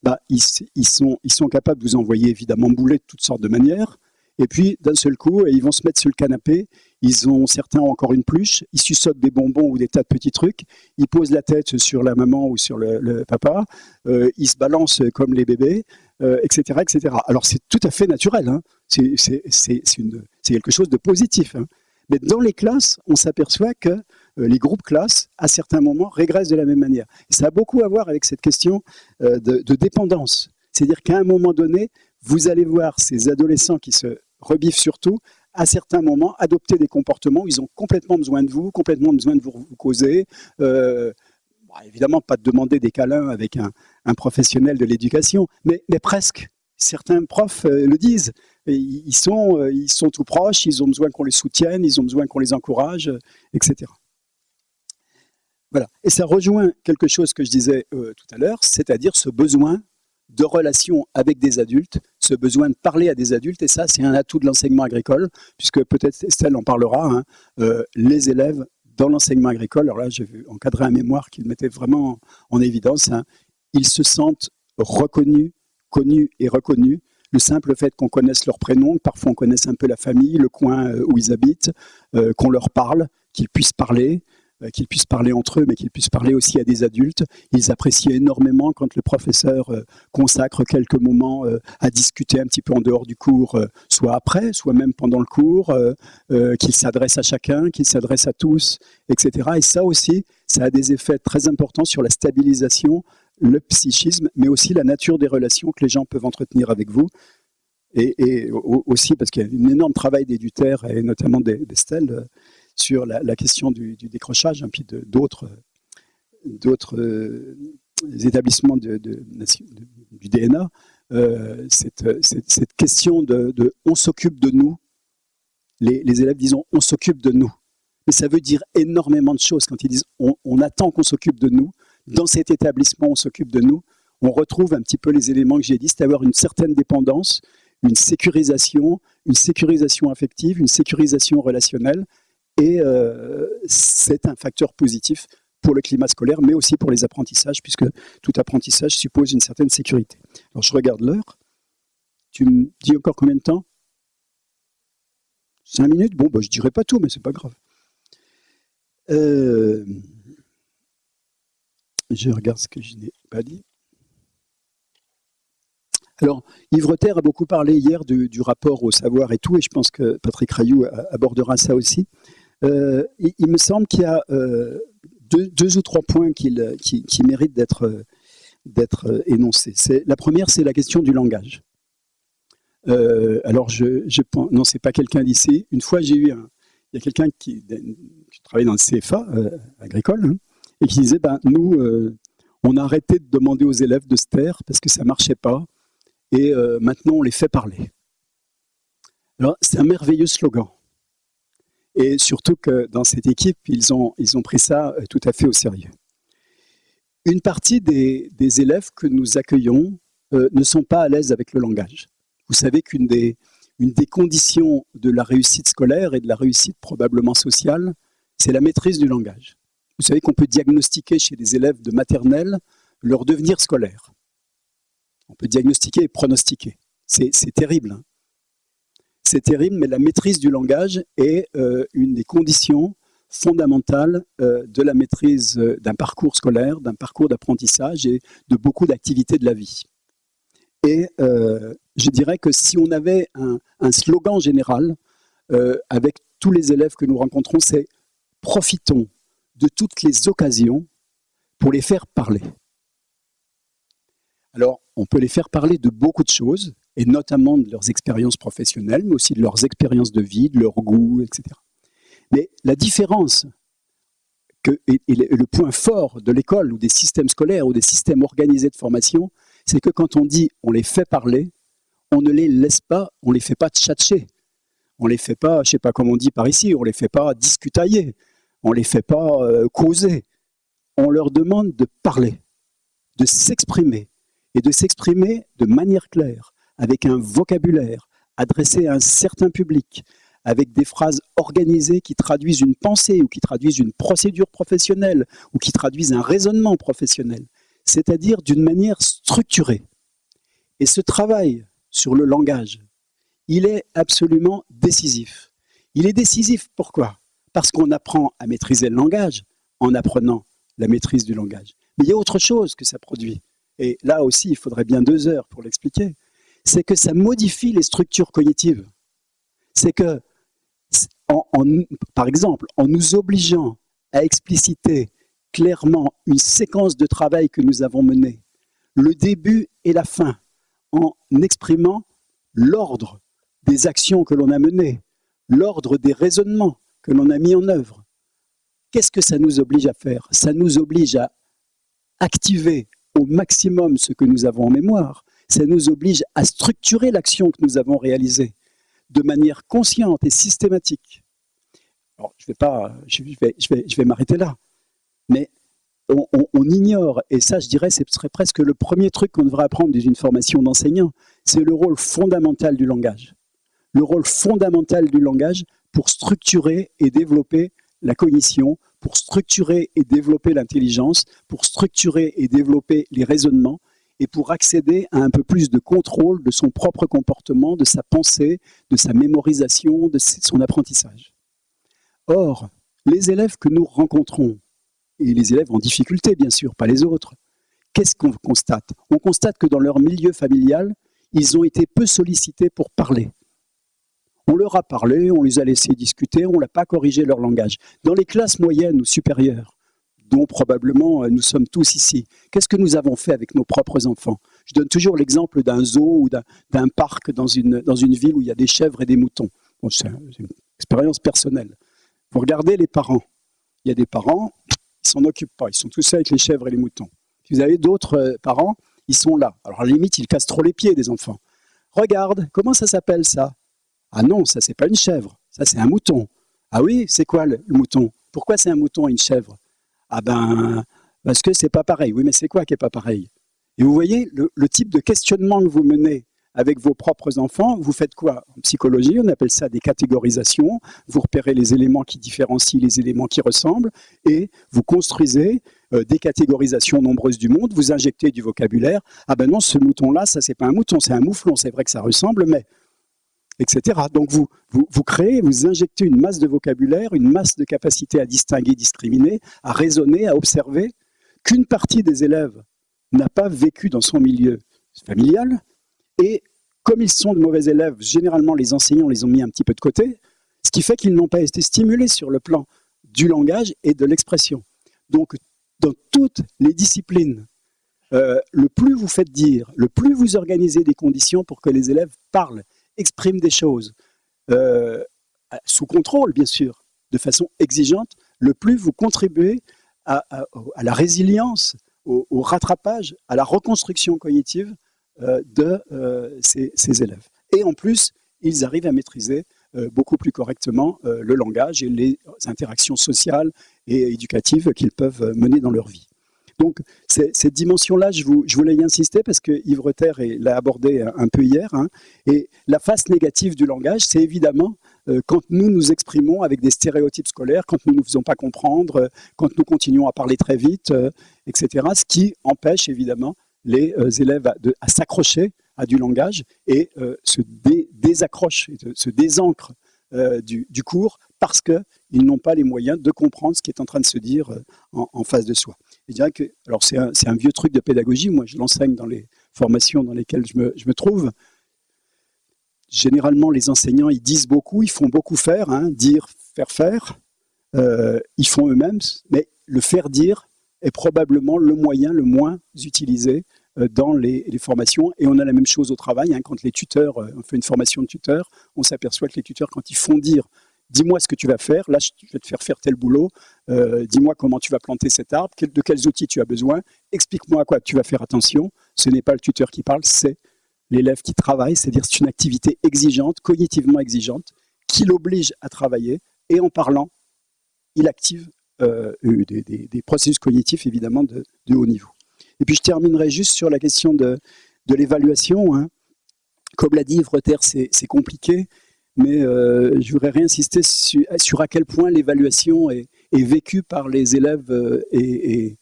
bah, ils, sont, ils sont capables de vous envoyer évidemment bouler de toutes sortes de manières. Et puis, d'un seul coup, ils vont se mettre sur le canapé. Ils ont, certains ont encore une pluche. Ils suçotent des bonbons ou des tas de petits trucs. Ils posent la tête sur la maman ou sur le, papa. Euh, ils se balancent comme les bébés, etc., euh, etc. Alors, c'est tout à fait naturel. Hein. C'est quelque chose de positif. Hein. Mais dans les classes, on s'aperçoit que euh, les groupes classes, à certains moments, régressent de la même manière. ça a beaucoup à voir avec cette question euh, de, dépendance. C'est-à-dire qu'à un moment donné, vous allez voir ces adolescents qui se rebiffent surtout, à certains moments, adopter des comportements où ils ont complètement besoin de vous, complètement besoin de vous, causer. Euh, évidemment, pas de demander des câlins avec un, professionnel de l'éducation, mais, presque. Certains profs le disent. Ils sont, ils sont tout proches, ils ont besoin qu'on les soutienne, ils ont besoin qu'on les encourage, etc. Voilà. Et ça rejoint quelque chose que je disais euh, tout à l'heure, c'est-à-dire ce besoin de relation avec des adultes, ce besoin de parler à des adultes, et ça c'est un atout de l'enseignement agricole, puisque peut-être Estelle en parlera, hein, euh, les élèves dans l'enseignement agricole, alors là j'ai vu encadrer un mémoire qui mettait vraiment en évidence, hein, ils se sentent reconnus, connus et reconnus, le simple fait qu'on connaisse leur prénom, parfois on connaisse un peu la famille, le coin euh, où ils habitent, qu'on leur parle, qu'ils puissent parler, euh, qu'ils puissent parler entre eux, mais qu'ils puissent parler aussi à des adultes. Ils apprécient énormément quand le professeur euh, consacre quelques moments euh, à discuter un petit peu en dehors du cours, soit après, soit même pendant le cours, qu'il s'adresse à chacun, qu'il s'adresse à tous, etc. Et ça aussi, ça a des effets très importants sur la stabilisation le psychisme, mais aussi la nature des relations que les gens peuvent entretenir avec vous. Et, aussi parce qu'il y a un énorme travail d'Éduter et notamment d'Estelle euh, sur la, question du, décrochage, hein, puis d'autres établissements de, du DNA, euh, cette, question de, on s'occupe de nous, les, élèves disent on s'occupe de nous. Mais ça veut dire énormément de choses quand ils disent on, attend qu'on s'occupe de nous. Dans cet établissement, on s'occupe de nous. On retrouve un petit peu les éléments que j'ai dit, c'est avoir une certaine dépendance, une sécurisation, une sécurisation affective, une sécurisation relationnelle. Et euh, c'est un facteur positif pour le climat scolaire, mais aussi pour les apprentissages, puisque tout apprentissage suppose une certaine sécurité. Alors je regarde l'heure. Tu me dis encore combien de temps? Cinq minutes? Bon, bah, je ne dirai pas tout, mais c'est pas grave. Euh, je regarde ce que je n'ai pas dit. Alors, Yves Terre a beaucoup parlé hier du, rapport au savoir et tout, et je pense que Patrick Rayou abordera ça aussi. Euh, il, me semble qu'il y a euh, deux, ou trois points qui, méritent d'être énoncés. La première, c'est la question du langage. Euh, alors, je, je non, c'est pas quelqu'un d'ici. Une fois, j'ai eu un, il y a quelqu'un qui, qui travaille dans le CFA euh, agricole hein, et qui disait, ben, nous, euh, on a arrêté de demander aux élèves de se taire parce que ça marchait pas et maintenant on les fait parler. Alors, c'est un merveilleux slogan. Et surtout que dans cette équipe, ils ont, ils ont pris ça euh, tout à fait au sérieux. Une partie des, élèves que nous accueillons euh, ne sont pas à l'aise avec le langage. Vous savez qu'une des, conditions de la réussite scolaire et de la réussite probablement sociale, c'est la maîtrise du langage. Vous savez qu'on peut diagnostiquer chez des élèves de maternelle leur devenir scolaire. On peut diagnostiquer et pronostiquer. C'est terrible. Hein c'est terrible, mais la maîtrise du langage est euh, une des conditions fondamentales euh, de la maîtrise euh, d'un parcours scolaire, d'un parcours d'apprentissage et de beaucoup d'activités de la vie. Et je dirais que si on avait un, un slogan général avec tous les élèves que nous rencontrons, c'est « profitons de toutes les occasions pour les faire parler ». Alors, on peut les faire parler de beaucoup de choses, et notamment de leurs expériences professionnelles, mais aussi de leurs expériences de vie, de leur goût, etc. Mais la différence que, et, le point fort de l'école ou des systèmes scolaires ou des systèmes organisés de formation, c'est que quand on dit on les fait parler, on ne les laisse pas, on ne les fait pas tchatcher, on ne les fait pas, je ne sais pas comment on dit par ici, on ne les fait pas discutailler, on ne les fait pas euh, causer. On leur demande de parler, de s'exprimer, et de s'exprimer de manière claire, avec un vocabulaire adressé à un certain public, avec des phrases organisées qui traduisent une pensée ou qui traduisent une procédure professionnelle ou qui traduisent un raisonnement professionnel, c'est-à-dire d'une manière structurée. Et ce travail sur le langage, il est absolument décisif. Il est décisif pourquoi? Parce qu'on apprend à maîtriser le langage en apprenant la maîtrise du langage. Mais il y a autre chose que ça produit. Et là aussi, il faudrait bien deux heures pour l'expliquer c'est que ça modifie les structures cognitives. C'est que, par exemple, en nous obligeant à expliciter clairement une séquence de travail que nous avons menée, le début et la fin, en exprimant l'ordre des actions que l'on a menées, l'ordre des raisonnements que l'on a mis en œuvre. Qu'est-ce que ça nous oblige à faire? Ça nous oblige à activer au maximum ce que nous avons en mémoire, ça nous oblige à structurer l'action que nous avons réalisée de manière consciente et systématique. Alors, je vais pas, je vais, je vais, je vais m'arrêter là. Mais on, on, ignore, et ça, je dirais, ce serait presque le premier truc qu'on devrait apprendre dans une formation d'enseignant, c'est le rôle fondamental du langage. Le rôle fondamental du langage pour structurer et développer la cognition, pour structurer et développer l'intelligence, pour structurer et développer les raisonnements, et pour accéder à un peu plus de contrôle de son propre comportement, de sa pensée, de sa mémorisation, de son apprentissage. Or, les élèves que nous rencontrons, et les élèves en difficulté bien sûr, pas les autres, qu'est-ce qu'on constate? On constate que dans leur milieu familial, ils ont été peu sollicités pour parler. On leur a parlé, on les a laissés discuter, on n'a pas corrigé leur langage. Dans les classes moyennes ou supérieures, dont probablement nous sommes tous ici. Qu'est-ce que nous avons fait avec nos propres enfants? Je donne toujours l'exemple d'un zoo ou d'un parc dans une, ville où il y a des chèvres et des moutons. c'est une expérience personnelle. Vous regardez les parents. Il y a des parents, ils s'en occupent pas, ils sont tous avec les chèvres et les moutons. Puis vous avez d'autres parents, ils sont là. Alors à la limite, ils cassent trop les pieds des enfants. Regarde, comment ça s'appelle ça? Ah non, ça c'est pas une chèvre, ça c'est un mouton. Ah oui, c'est quoi le, mouton? Pourquoi c'est un mouton et une chèvre? Ah ben, parce que c'est pas pareil. Oui, mais c'est quoi qui est pas pareil? Et vous voyez, le, type de questionnement que vous menez avec vos propres enfants, vous faites quoi? En psychologie, on appelle ça des catégorisations. Vous repérez les éléments qui différencient les éléments qui ressemblent et vous construisez euh, des catégorisations nombreuses du monde, vous injectez du vocabulaire. Ah ben non, ce mouton-là, ça c'est pas un mouton, c'est un mouflon. C'est vrai que ça ressemble, mais Donc vous, vous, créez, vous injectez une masse de vocabulaire, une masse de capacité à distinguer, discriminer, à raisonner, à observer, qu'une partie des élèves n'a pas vécu dans son milieu familial, et comme ils sont de mauvais élèves, généralement les enseignants les ont mis un petit peu de côté, ce qui fait qu'ils n'ont pas été stimulés sur le plan du langage et de l'expression. Donc dans toutes les disciplines, euh, le plus vous faites dire, le plus vous organisez des conditions pour que les élèves parlent, expriment des choses, euh, sous contrôle bien sûr, de façon exigeante, le plus vous contribuez à, la résilience, au, rattrapage, à la reconstruction cognitive euh, de ces, ces, élèves. Et en plus, ils arrivent à maîtriser beaucoup plus correctement le langage et les interactions sociales et éducatives qu'ils peuvent mener dans leur vie. Donc, cette dimension-là, je, voulais y insister parce que Yves Reter l'a abordé un, peu hier. Hein. et la face négative du langage, c'est évidemment euh, quand nous nous exprimons avec des stéréotypes scolaires, quand nous ne nous faisons pas comprendre, euh, quand nous continuons à parler très vite, euh, etc. Ce qui empêche évidemment les élèves à, s'accrocher à du langage et se désaccrochent, se désancrent du, cours parce qu'ils n'ont pas les moyens de comprendre ce qui est en train de se dire euh, en, face de soi. Je dirais que, alors c'est un, vieux truc de pédagogie, moi je l'enseigne dans les formations dans lesquelles je me, trouve. Généralement, les enseignants, ils disent beaucoup, ils font beaucoup faire, hein, dire, faire faire. Euh, ils font eux-mêmes, mais le faire dire est probablement le moyen le moins utilisé euh, dans les, formations. Et on a la même chose au travail. Hein, quand les tuteurs, on fait une formation de tuteur, on s'aperçoit que les tuteurs, quand ils font dire dis-moi ce que tu vas faire, là je vais te faire faire tel boulot, euh, dis-moi comment tu vas planter cet arbre, de quels outils tu as besoin, explique-moi à quoi tu vas faire attention. Ce n'est pas le tuteur qui parle, c'est l'élève qui travaille, c'est-à-dire c'est une activité exigeante, cognitivement exigeante, qui l'oblige à travailler, et en parlant, il active euh, des, processus cognitifs évidemment de, haut niveau. Et puis je terminerai juste sur la question de, l'évaluation. Hein. Comme l'a dit Yves c'est compliqué mais euh, je voudrais réinsister sur, à quel point l'évaluation est, vécue par les élèves euh, et,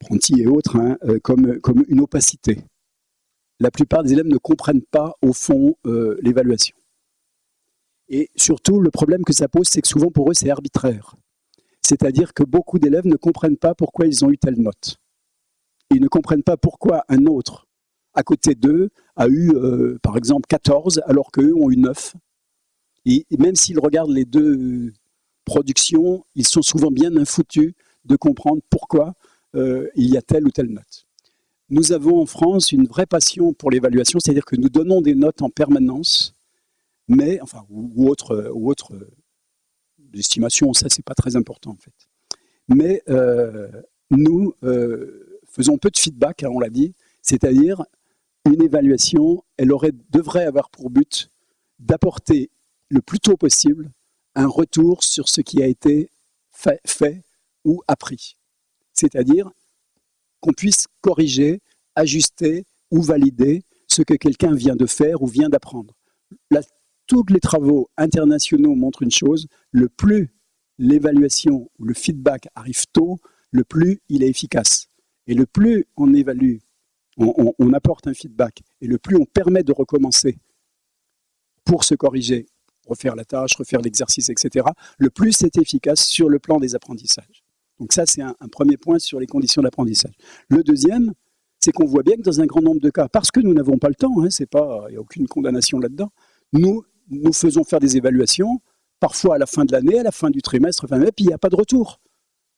apprentis et autres hein, euh, comme une opacité. La plupart des élèves ne comprennent pas au fond l'évaluation. Et surtout, le problème que ça pose, c'est que souvent pour eux, c'est arbitraire. C'est-à-dire que beaucoup d'élèves ne comprennent pas pourquoi ils ont eu telle note. Ils ne comprennent pas pourquoi un autre à côté d'eux a eu, euh, par exemple, 14, alors qu'eux ont eu 9. Et, même s'ils regardent les deux productions, ils sont souvent bien infoutus de comprendre pourquoi euh, il y a telle ou telle note. Nous avons en France une vraie passion pour l'évaluation, c'est-à-dire que nous donnons des notes en permanence, mais, enfin, ou, autre, ou autre estimation, ça c'est pas très important en fait. Mais euh, nous faisons peu de feedback, hein, on l'a dit, c'est-à-dire une évaluation, elle aurait, devrait avoir pour but d'apporter le plus tôt possible un retour sur ce qui a été fait, fait ou appris. C'est-à-dire qu'on puisse corriger, ajuster ou valider ce que quelqu'un vient de faire ou vient d'apprendre. Tous les travaux internationaux montrent une chose, le plus l'évaluation ou le feedback arrive tôt, le plus il est efficace. Et le plus on évalue on, apporte un feedback. Et le plus on permet de recommencer pour se corriger, refaire la tâche, refaire l'exercice, etc., le plus c'est efficace sur le plan des apprentissages. Donc ça, c'est un, premier point sur les conditions d'apprentissage. Le deuxième, c'est qu'on voit bien que dans un grand nombre de cas, parce que nous n'avons pas le temps, hein, il n'y a aucune condamnation là-dedans, nous, nous faisons faire des évaluations, parfois à la fin de l'année, à la fin du trimestre, et puis il n'y a pas de retour.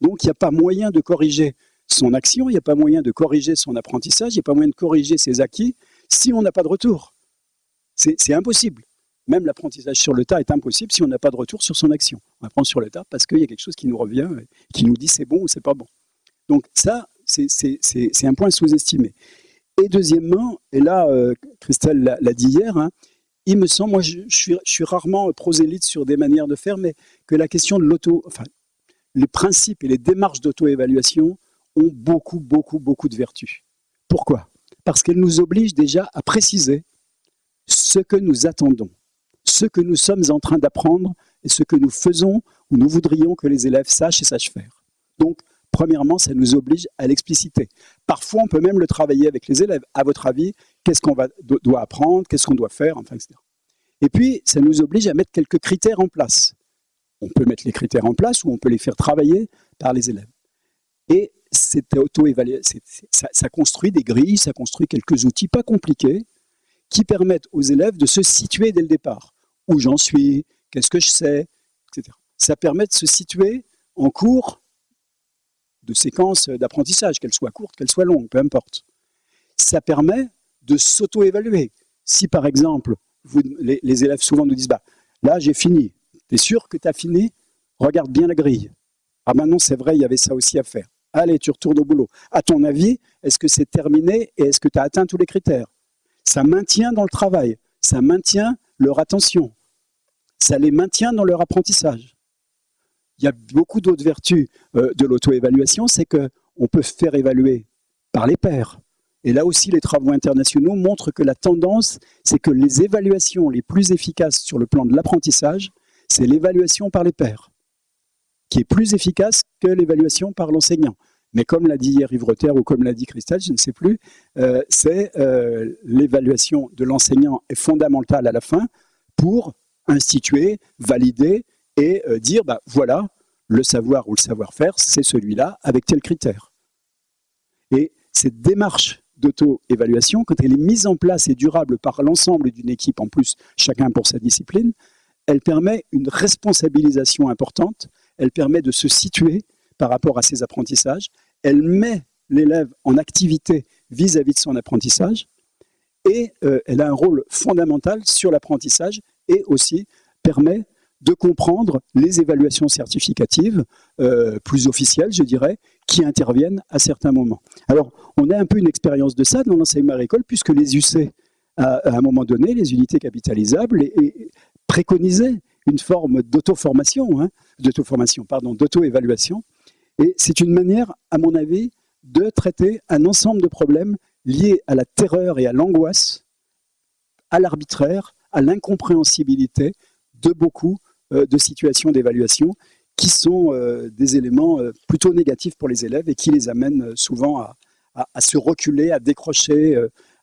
Donc, il n'y a pas moyen de corriger son action, il n'y a pas moyen de corriger son apprentissage, il n'y a pas moyen de corriger ses acquis si on n'a pas de retour. C'est impossible. Même l'apprentissage sur le tas est impossible si on n'a pas de retour sur son action. On apprend sur le tas parce qu'il y a quelque chose qui nous revient, qui nous dit c'est bon ou c'est pas bon. Donc ça, c'est un point sous-estimé. Et deuxièmement, et là, euh, Christelle l'a dit hier, hein, il me semble, moi je, suis, rarement prosélyte sur des manières de faire, mais que la question de l'auto, enfin, les principes et les démarches d'auto-évaluation ont beaucoup, beaucoup, beaucoup de vertus. Pourquoi? Parce qu'elles nous obligent déjà à préciser ce que nous attendons, ce que nous sommes en train d'apprendre et ce que nous faisons ou nous voudrions que les élèves sachent et sachent faire. Donc, premièrement, ça nous oblige à l'expliciter. Parfois, on peut même le travailler avec les élèves. À votre avis, qu'est-ce qu'on doit apprendre, qu'est-ce qu'on doit faire, enfin, etc. Et puis, ça nous oblige à mettre quelques critères en place. On peut mettre les critères en place ou on peut les faire travailler par les élèves. Et cette auto-évaluation, ça, construit des grilles, ça construit quelques outils pas compliqués qui permettent aux élèves de se situer dès le départ. Où j'en suis, qu'est-ce que je sais, etc. Ça permet de se situer en cours de séquence d'apprentissage, qu'elle soit courte, qu'elle soit longue, peu importe. Ça permet de s'auto-évaluer. Si par exemple, les, élèves souvent nous disent bah, « là j'ai fini », tu es sûr que tu as fini? Regarde bien la grille. Ah ben non, c'est vrai, il y avait ça aussi à faire. Allez, tu retournes au boulot. À ton avis, est-ce que c'est terminé et est-ce que tu as atteint tous les critères? Ça maintient dans le travail, ça maintient leur attention, ça les maintient dans leur apprentissage. Il y a beaucoup d'autres vertus euh, de l'auto-évaluation, c'est qu'on peut faire évaluer par les pairs. Et là aussi, les travaux internationaux montrent que la tendance, c'est que les évaluations les plus efficaces sur le plan de l'apprentissage, c'est l'évaluation par les pairs, qui est plus efficace que l'évaluation par l'enseignant. Mais comme l'a dit hier Yves ou comme l'a dit Christelle, je ne sais plus, euh, c'est euh, l'évaluation de l'enseignant est fondamentale à la fin pour instituer, valider et euh, dire, bah, voilà, le savoir ou le savoir-faire, c'est celui-là, avec tel critère. Et cette démarche d'auto-évaluation, quand elle est mise en place et durable par l'ensemble d'une équipe, en plus chacun pour sa discipline, elle permet une responsabilisation importante, elle permet de se situer par rapport à ses apprentissages, elle met l'élève en activité vis-à-vis de son apprentissage, et euh, elle a un rôle fondamental sur l'apprentissage et aussi permet de comprendre les évaluations certificatives euh, plus officielles, je dirais, qui interviennent à certains moments. Alors, on a un peu une expérience de ça dans l'enseignement agricole, puisque les UC, à, un moment donné, les unités capitalisables, et, préconisaient une forme d'auto-formation, hein, d'auto-formation, pardon, d'auto-évaluation. Et c'est une manière, à mon avis, de traiter un ensemble de problèmes liés à la terreur et à l'angoisse, à l'arbitraire, à l'incompréhensibilité de beaucoup euh, de situations d'évaluation qui sont euh, des éléments euh, plutôt négatifs pour les élèves et qui les amènent souvent à, se reculer, à décrocher,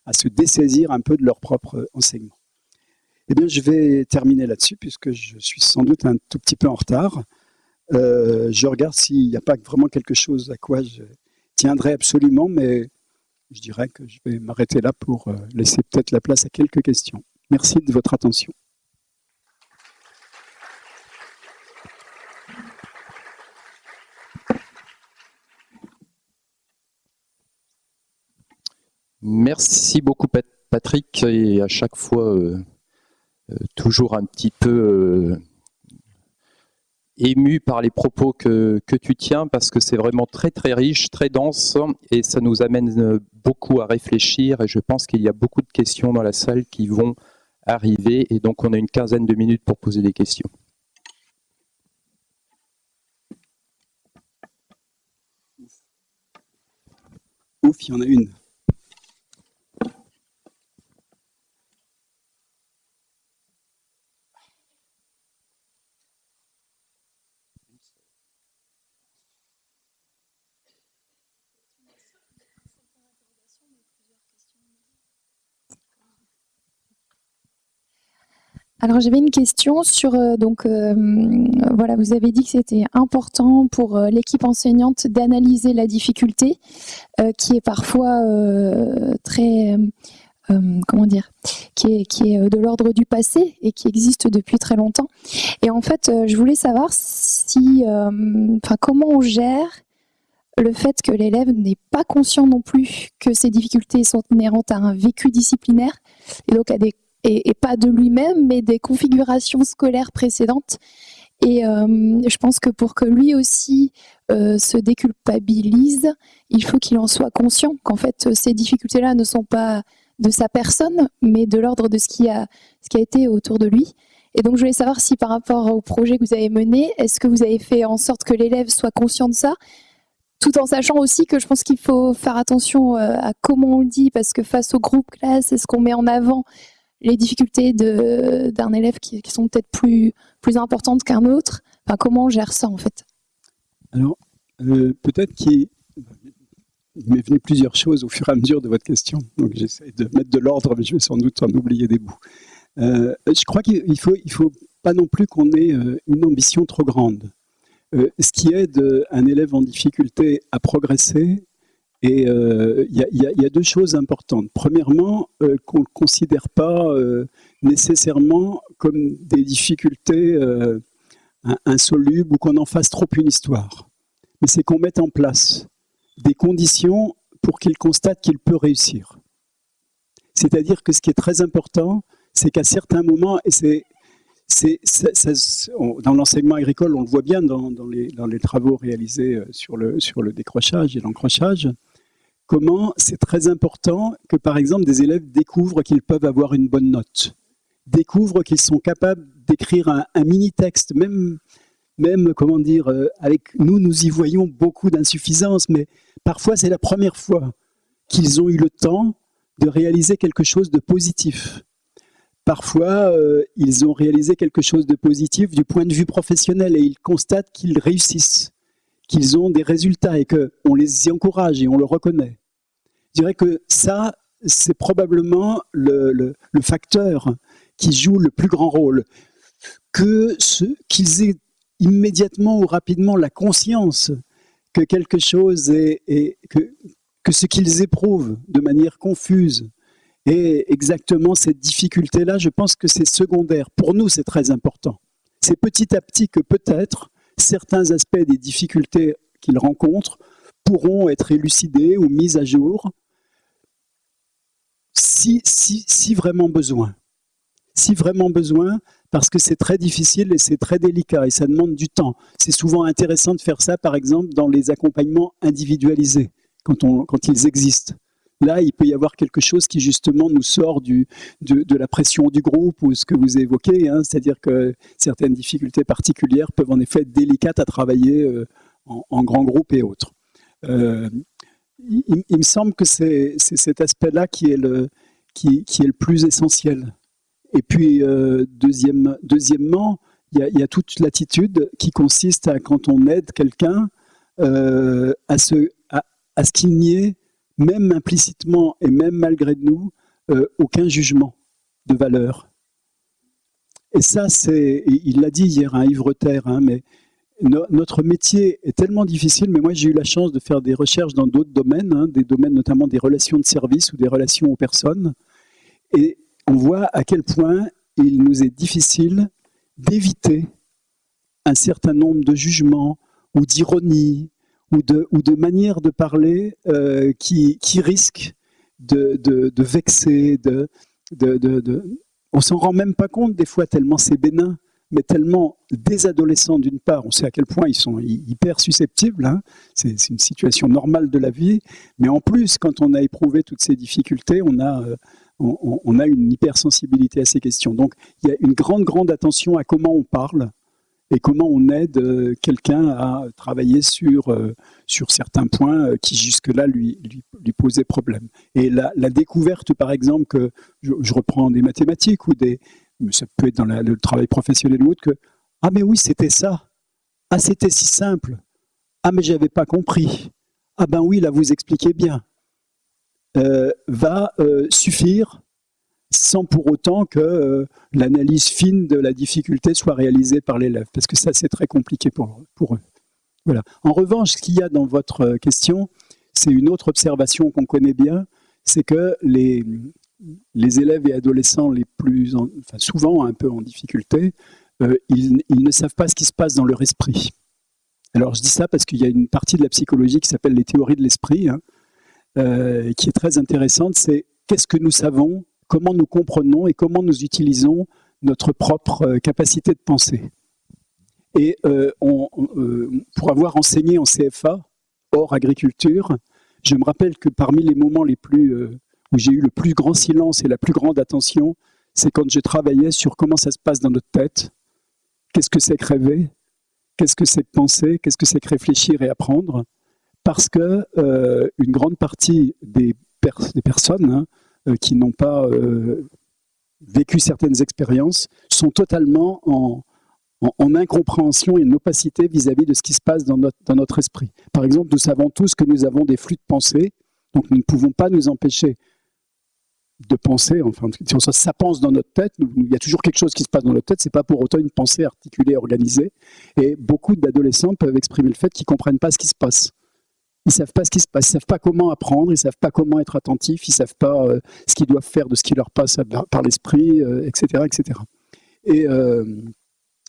à se dessaisir un peu de leur propre enseignement. Eh bien, je vais terminer là-dessus puisque je suis sans doute un tout petit peu en retard. je regarde s'il n'y a pas vraiment quelque chose à quoi je tiendrai absolument, mais je dirais que je vais m'arrêter là pour laisser peut-être la place à quelques questions. Merci de votre attention. Merci beaucoup Patrick et à chaque fois euh, euh, toujours un petit peu euh, ému par les propos que, que tu tiens parce que c'est vraiment très très riche, très dense et ça nous amène beaucoup à réfléchir et je pense qu'il y a beaucoup de questions dans la salle qui vont arriver et donc on a une quinzaine de minutes pour poser des questions. Ouf, il y en a une. Alors j'avais une question sur euh, donc euh, voilà vous avez dit que c'était important pour euh, l'équipe enseignante d'analyser la difficulté qui est parfois très comment dire, qui est, qui est de l'ordre du passé et qui existe depuis très longtemps. Et en fait, je voulais savoir si, enfin, comment on gère le fait que l'élève n'est pas conscient non plus que ces difficultés sont inhérentes à un vécu disciplinaire et donc à des et, pas de lui-même, mais des configurations scolaires précédentes. Et euh, je pense que pour que lui aussi euh, se déculpabilise, il faut qu'il en soit conscient qu'en fait ces difficultés-là ne sont pas de sa personne, mais de l'ordre de ce qui, a, ce qui a été autour de lui. Et donc je voulais savoir si par rapport au projet que vous avez mené, est-ce que vous avez fait en sorte que l'élève soit conscient de ça tout en sachant aussi que je pense qu'il faut faire attention euh, à comment on le dit, parce que face au groupe classe, est-ce qu'on met en avant les difficultés d'un élève qui, sont peut-être plus, plus importantes qu'un autre enfin, Comment on gère ça en fait? Alors, euh, peut-être qu'il m'est venu plusieurs choses au fur et à mesure de votre question, donc j'essaie de mettre de l'ordre, mais je vais sans doute en oublier des bouts. Euh, je crois qu'il ne faut, il faut pas non plus qu'on ait une ambition trop grande. Euh, ce qui aide un élève en difficulté à progresser, et il euh, y, a deux choses importantes. Premièrement, euh, qu'on ne considère pas nécessairement comme des difficultés insolubles ou qu'on en fasse trop une histoire. Mais c'est qu'on mette en place des conditions pour qu'il constate qu'il peut réussir. C'est-à-dire que ce qui est très important, c'est qu'à certains moments, et c'est dans l'enseignement agricole, on le voit bien dans, les, travaux réalisés euh, sur le décrochage et l'encrochage, comment c'est très important que, par exemple, des élèves découvrent qu'ils peuvent avoir une bonne note, découvrent qu'ils sont capables d'écrire un, mini-texte, même, même, comment dire, euh, avec nous, nous y voyons beaucoup d'insuffisance, mais parfois c'est la première fois qu'ils ont eu le temps de réaliser quelque chose de positif. Parfois, euh, ils ont réalisé quelque chose de positif du point de vue professionnel et ils constatent qu'ils réussissent, qu'ils ont des résultats et qu'on les y encourage et on le reconnaît. Je dirais que ça, c'est probablement le, facteur qui joue le plus grand rôle. Que qu'ils aient immédiatement ou rapidement la conscience que quelque chose est, que, que ce qu'ils éprouvent de manière confuse et exactement cette difficulté-là, je pense que c'est secondaire. Pour nous, c'est très important. C'est petit à petit que peut-être certains aspects des difficultés qu'ils rencontrent pourront être élucidés ou mis à jour si, vraiment besoin. Si vraiment besoin, parce que c'est très difficile et c'est très délicat et ça demande du temps. C'est souvent intéressant de faire ça, par exemple, dans les accompagnements individualisés, quand ils existent. Là, il peut y avoir quelque chose qui justement nous sort du, de, la pression du groupe ou ce que vous évoquez, hein, c'est-à-dire que certaines difficultés particulières peuvent en effet être délicates à travailler euh, en, grand groupe et autres. Euh, il, me semble que c'est cet aspect-là qui, est le, qui, est le plus essentiel. Et puis, euh, deuxième, deuxièmement, il y, a, toute l'attitude qui consiste à, quand on aide quelqu'un, à ce, à ce qu'il n'y ait même implicitement et même malgré nous, euh, aucun jugement de valeur. Et ça, c'est, il l'a dit hier, un hein, Yves Terre, hein, mais notre métier est tellement difficile, mais moi j'ai eu la chance de faire des recherches dans d'autres domaines, hein, des domaines notamment des relations de service ou des relations aux personnes, et on voit à quel point il nous est difficile d'éviter un certain nombre de jugements ou d'ironies ou de, ou de manière de parler euh, qui, qui risque de, de, de vexer, de, de, on s'en rend même pas compte des fois tellement c'est bénin, mais tellement des adolescents d'une part, on sait à quel point ils sont hyper susceptibles, hein, c'est une situation normale de la vie, mais en plus quand on a éprouvé toutes ces difficultés, on a, euh, on, a une hypersensibilité à ces questions. Donc il y a une grande, grande attention à comment on parle, et comment on aide euh, quelqu'un à travailler sur, euh, sur certains points euh, qui jusque-là lui, lui, posaient problème. Et la, découverte, par exemple, que je, reprends des mathématiques ou des, ça peut être dans le travail professionnel ou autre, que ah mais oui c'était ça, ah c'était si simple, ah mais j'avais pas compris, ah ben oui là vous expliquez bien, va suffire sans pour autant que euh, l'analyse fine de la difficulté soit réalisée par l'élève, parce que ça c'est très compliqué pour, pour eux. Voilà. En revanche, ce qu'il y a dans votre question, c'est une autre observation qu'on connaît bien, c'est que les, les élèves et adolescents les plus, enfin souvent un peu en difficulté, euh, ils, ne savent pas ce qui se passe dans leur esprit. Alors je dis ça parce qu'il y a une partie de la psychologie qui s'appelle les théories de l'esprit, hein, euh, qui est très intéressante, c'est qu'est-ce que nous savons, comment nous comprenons et comment nous utilisons notre propre euh, capacité de penser. Et pour avoir enseigné en CFA, hors agriculture, je me rappelle que parmi les moments les plus où j'ai eu le plus grand silence et la plus grande attention, c'est quand je travaillais sur comment ça se passe dans notre tête, qu'est-ce que c'est que rêver, qu'est-ce que c'est que penser, qu'est-ce que c'est que réfléchir et apprendre, parce que euh, une grande partie des, personnes hein, euh, qui n'ont pas euh, vécu certaines expériences sont totalement en, incompréhension et en opacité vis-à-vis de ce qui se passe dans notre, esprit. Par exemple, nous savons tous que nous avons des flux de pensée, donc nous ne pouvons pas nous empêcher de penser, enfin, ça, ça pense dans notre tête, il y a toujours quelque chose qui se passe dans notre tête, c'est pas pour autant une pensée articulée, organisée, et beaucoup d'adolescents peuvent exprimer le fait qu'ils comprennent pas ce qui se passe. Ils savent pas ce qui se passe, ils savent pas comment apprendre, ils savent pas comment être attentifs, ils savent pas euh, ce qu'ils doivent faire de ce qui leur passe par l'esprit, etc., euh, etc. Et euh,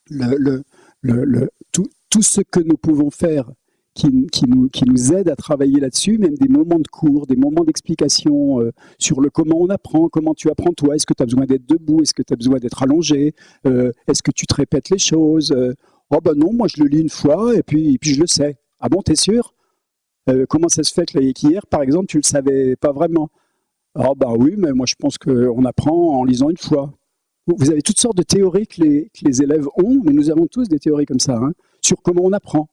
le, le, tout, tout, ce que nous pouvons faire qui, nous, qui nous aident à travailler là-dessus, même des moments de cours, des moments d'explication sur le comment on apprend, comment tu apprends toi, est-ce que tu as besoin d'être debout, est-ce que tu as besoin d'être allongé, est-ce que tu te répètes les choses Oh ben non, moi je le lis une fois et puis, puis je le sais. Ah bon, t'es sûr? Comment ça se fait que hier, par exemple, tu le savais pas vraiment? Oh ben oui, mais moi je pense qu'on apprend en lisant une fois. Vous avez toutes sortes de théories que les, élèves ont, mais nous avons tous des théories comme ça, hein, sur comment on apprend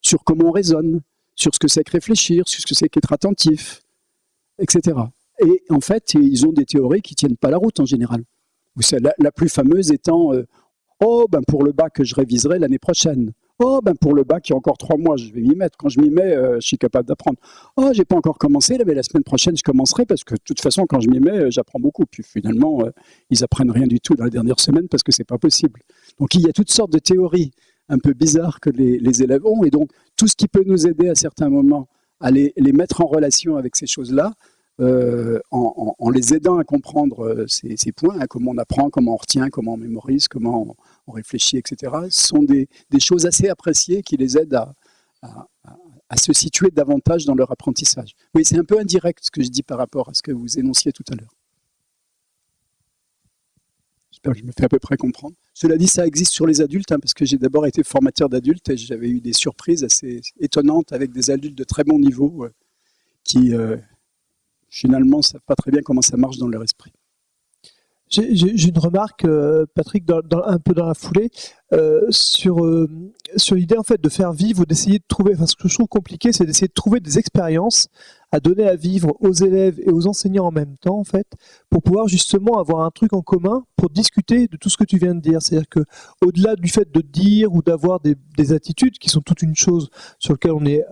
sur comment on raisonne, sur ce que c'est que réfléchir, sur ce que c'est qu'être attentif, etc. Et en fait, ils ont des théories qui tiennent pas la route en général. La, la plus fameuse étant euh, Oh, ben pour le bac, je réviserai l'année prochaine. Oh, ben pour le bac, il y a encore trois mois, je vais m'y mettre. Quand je m'y mets, euh, je suis capable d'apprendre. Oh, j'ai pas encore commencé, mais la semaine prochaine, je commencerai parce que de toute façon, quand je m'y mets, euh, j'apprends beaucoup. Puis finalement, ils apprennent rien du tout dans la dernière semaine parce que c'est pas possible. Donc il y a toutes sortes de théories un peu bizarre que les, élèves ont. Et donc, tout ce qui peut nous aider à certains moments à les, mettre en relation avec ces choses-là, euh, en, les aidant à comprendre euh, ces, points, hein, comment on apprend, comment on retient, comment on mémorise, comment on, réfléchit, etc., sont des, choses assez appréciées qui les aident à, à, se situer davantage dans leur apprentissage. Oui, c'est un peu indirect ce que je dis par rapport à ce que vous énonciez tout à l'heure. J'espère que je me fais à peu près comprendre. Cela dit, ça existe sur les adultes, hein, parce que j'ai d'abord été formateur d'adultes et j'avais eu des surprises assez étonnantes avec des adultes de très bon niveau euh, qui, euh, finalement, ne savent pas très bien comment ça marche dans leur esprit. J'ai une remarque, euh, Patrick, un peu dans la foulée, sur, sur l'idée en fait de faire vivre ou d'essayer de trouver. Enfin, ce que je trouve compliqué, c'est d'essayer de trouver des expériences à donner à vivre aux élèves et aux enseignants en même temps, en fait, pour pouvoir justement avoir un truc en commun pour discuter de tout ce que tu viens de dire. C'est-à-dire que, au-delà du fait de dire ou d'avoir des, attitudes qui sont toute une chose sur lesquelles on est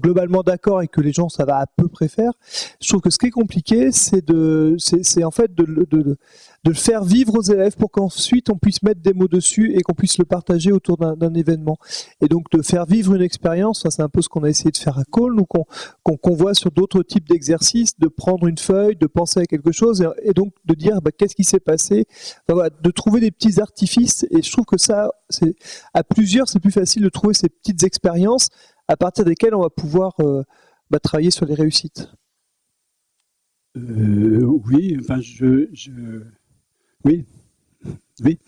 globalement d'accord et que les gens ça va à peu près faire, je trouve que ce qui est compliqué, c'est de, c'est en fait de, de, de, le faire vivre aux élèves pour qu'ensuite on puisse mettre des mots dessus et qu'on puisse le partager autour d'un événement. Et donc de faire vivre une expérience, c'est un peu ce qu'on a essayé de faire à Cole, ou qu'on voit sur d'autres d'autres types d'exercices, de prendre une feuille, de penser à quelque chose et, donc de dire bah, qu'est-ce qui s'est passé, de trouver des petits artifices. Et je trouve que ça, à plusieurs, c'est plus facile de trouver ces petites expériences à partir desquelles on va pouvoir euh, bah, travailler sur les réussites. Euh, oui, enfin, je, je, oui, oui.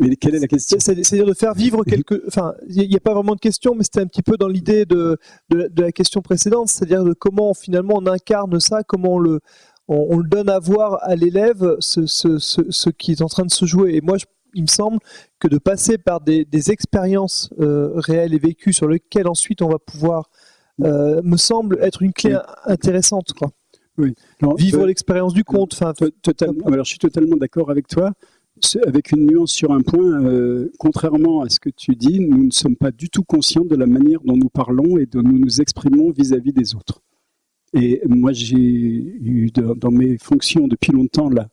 Mais quelle est la question C'est-à-dire de faire vivre quelque. Enfin, il n'y a pas vraiment de question, mais c'était un petit peu dans l'idée de, de, la question précédente, c'est-à-dire de comment finalement on incarne ça, comment on le, on, le donne à voir à l'élève ce, ce, ce, qui est en train de se jouer. Et moi, il me semble que de passer par des, des expériences euh, réelles et vécues sur lesquelles ensuite on va pouvoir, euh, me semble être une clé intéressante. Quoi. Oui. Vivre l'expérience du conte. Enfin, totalement. Alors, je suis totalement d'accord avec toi avec une nuance sur un point, euh, contrairement à ce que tu dis, nous ne sommes pas du tout conscients de la manière dont nous parlons et dont nous nous exprimons vis-à-vis des autres. Et moi, j'ai eu dans mes fonctions depuis longtemps la,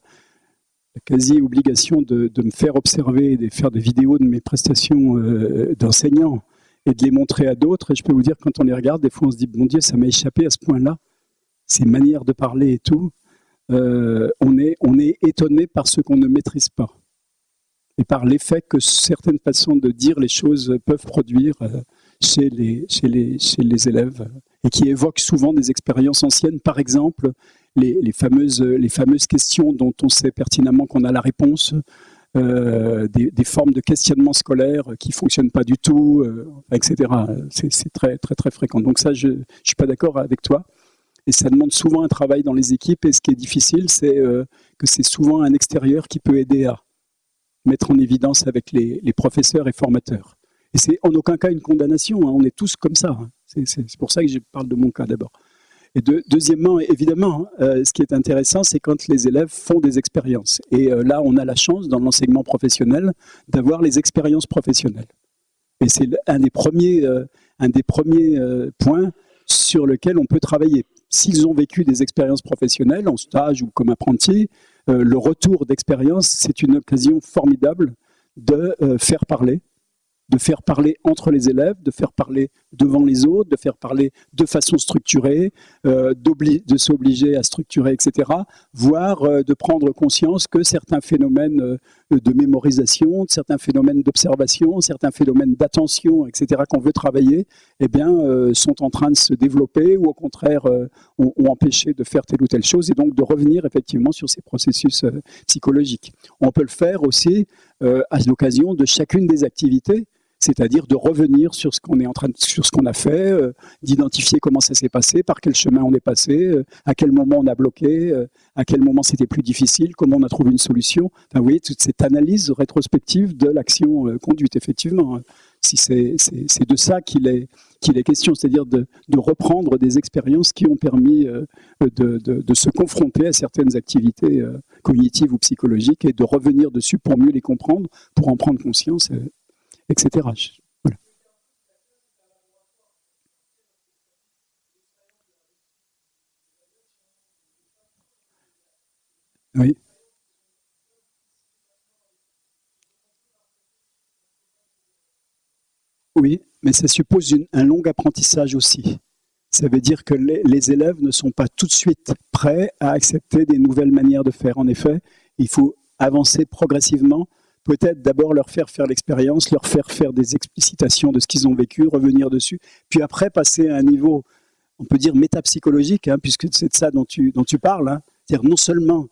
quasi-obligation de, me faire observer, de faire des vidéos de mes prestations euh, d'enseignant et de les montrer à d'autres. Et je peux vous dire, quand on les regarde, des fois on se dit, bon Dieu, ça m'a échappé à ce point-là, ces manières de parler et tout. On, est, on est étonné par ce qu'on ne maîtrise pas et par l'effet que certaines façons de dire les choses peuvent produire chez les, chez les, chez les élèves et qui évoquent souvent des expériences anciennes. Par exemple, les, les, fameuses, les fameuses questions dont on sait pertinemment qu'on a la réponse, euh, des, des, formes de questionnement scolaire qui fonctionnent pas du tout, euh, etc. C'est très, très, très fréquent. Donc ça, je ne suis pas d'accord avec toi. Et ça demande souvent un travail dans les équipes. Et ce qui est difficile, c'est euh, que c'est souvent un extérieur qui peut aider à mettre en évidence avec les, professeurs et formateurs. Et c'est en aucun cas une condamnation, hein. on est tous comme ça. Hein. C'est pour ça que je parle de mon cas d'abord. Et deuxièmement, évidemment, hein, euh, ce qui est intéressant, c'est quand les élèves font des expériences. Et euh, là, on a la chance, dans l'enseignement professionnel, d'avoir les expériences professionnelles. Et c'est un des premiers, un des premiers points sur lequel on peut travailler. S'ils ont vécu des expériences professionnelles, en stage ou comme apprenti, le retour d'expérience, c'est une occasion formidable de faire parler de faire parler entre les élèves, de faire parler devant les autres, de faire parler de façon structurée, euh, de s'obliger à structurer, etc. Voire euh, de prendre conscience que certains phénomènes euh, de mémorisation, certains phénomènes d'observation, certains phénomènes d'attention, etc. qu'on veut travailler, eh bien, euh, sont en train de se développer ou au contraire ont, ont, empêché de faire telle ou telle chose et donc de revenir effectivement sur ces processus psychologiques. On peut le faire aussi à l'occasion de chacune des activités c'est-à-dire de revenir sur ce qu'on est en train, sur ce qu'on a fait, euh, d'identifier comment ça s'est passé, par quel chemin on est passé, euh, à quel moment on a bloqué, euh, à quel moment c'était plus difficile, comment on a trouvé une solution. Enfin, vous voyez, toute cette analyse rétrospective de l'action conduite, effectivement. Hein. Si c'est de ça qu'il est, qu'il est question, c'est-à-dire de, reprendre des expériences qui ont permis de, se confronter à certaines activités cognitives ou psychologiques et de revenir dessus pour mieux les comprendre, pour en prendre conscience etc. Voilà. Oui. Oui, mais ça suppose un long apprentissage aussi. Ça veut dire que les, les, élèves ne sont pas tout de suite prêts à accepter des nouvelles manières de faire. En effet, il faut avancer progressivement peut-être d'abord leur faire faire l'expérience, leur faire faire des explicitations de ce qu'ils ont vécu, revenir dessus, puis après passer à un niveau, on peut dire métapsychologique, hein, puisque c'est de ça dont tu, parles. Hein. C'est-à-dire non seulement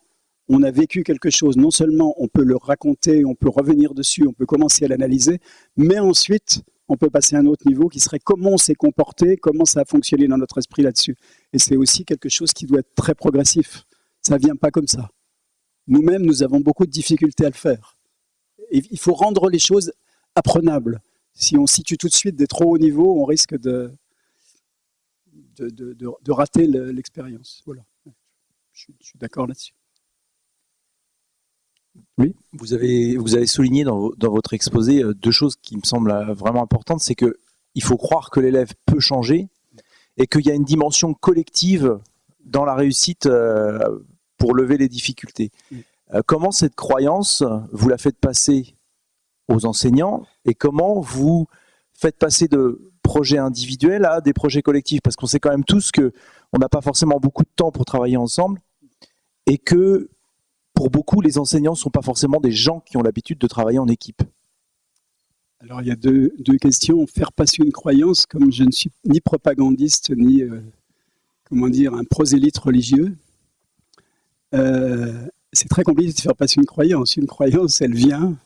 on a vécu quelque chose, non seulement on peut le raconter, on peut revenir dessus, on peut commencer à l'analyser, mais ensuite on peut passer à un autre niveau qui serait comment on s'est comporté, comment ça a fonctionné dans notre esprit là-dessus. Et c'est aussi quelque chose qui doit être très progressif. Ça ne vient pas comme ça. Nous-mêmes, nous avons beaucoup de difficultés à le faire il faut rendre les choses apprenables. Si on situe tout de suite des trop hauts niveaux, on risque de, de, de, de rater l'expérience. Voilà. Je, je suis d'accord là-dessus. Oui. Vous avez, vous avez souligné dans, dans, votre exposé euh, deux choses qui me semblent euh, vraiment importantes. C'est qu'il faut croire que l'élève peut changer et qu'il y a une dimension collective dans la réussite euh, pour lever les difficultés. Oui. Euh, comment cette croyance, vous la faites passer aux enseignants et comment vous faites passer de projets individuels à des projets collectifs? Parce qu'on sait quand même tous qu'on n'a pas forcément beaucoup de temps pour travailler ensemble et que pour beaucoup, les enseignants ne sont pas forcément des gens qui ont l'habitude de travailler en équipe. Alors il y a deux, questions. Faire passer une croyance, comme je ne suis ni propagandiste ni euh, comment dire un prosélyte religieux, euh, c'est très compliqué de faire passer une croyance. Une croyance, elle vient,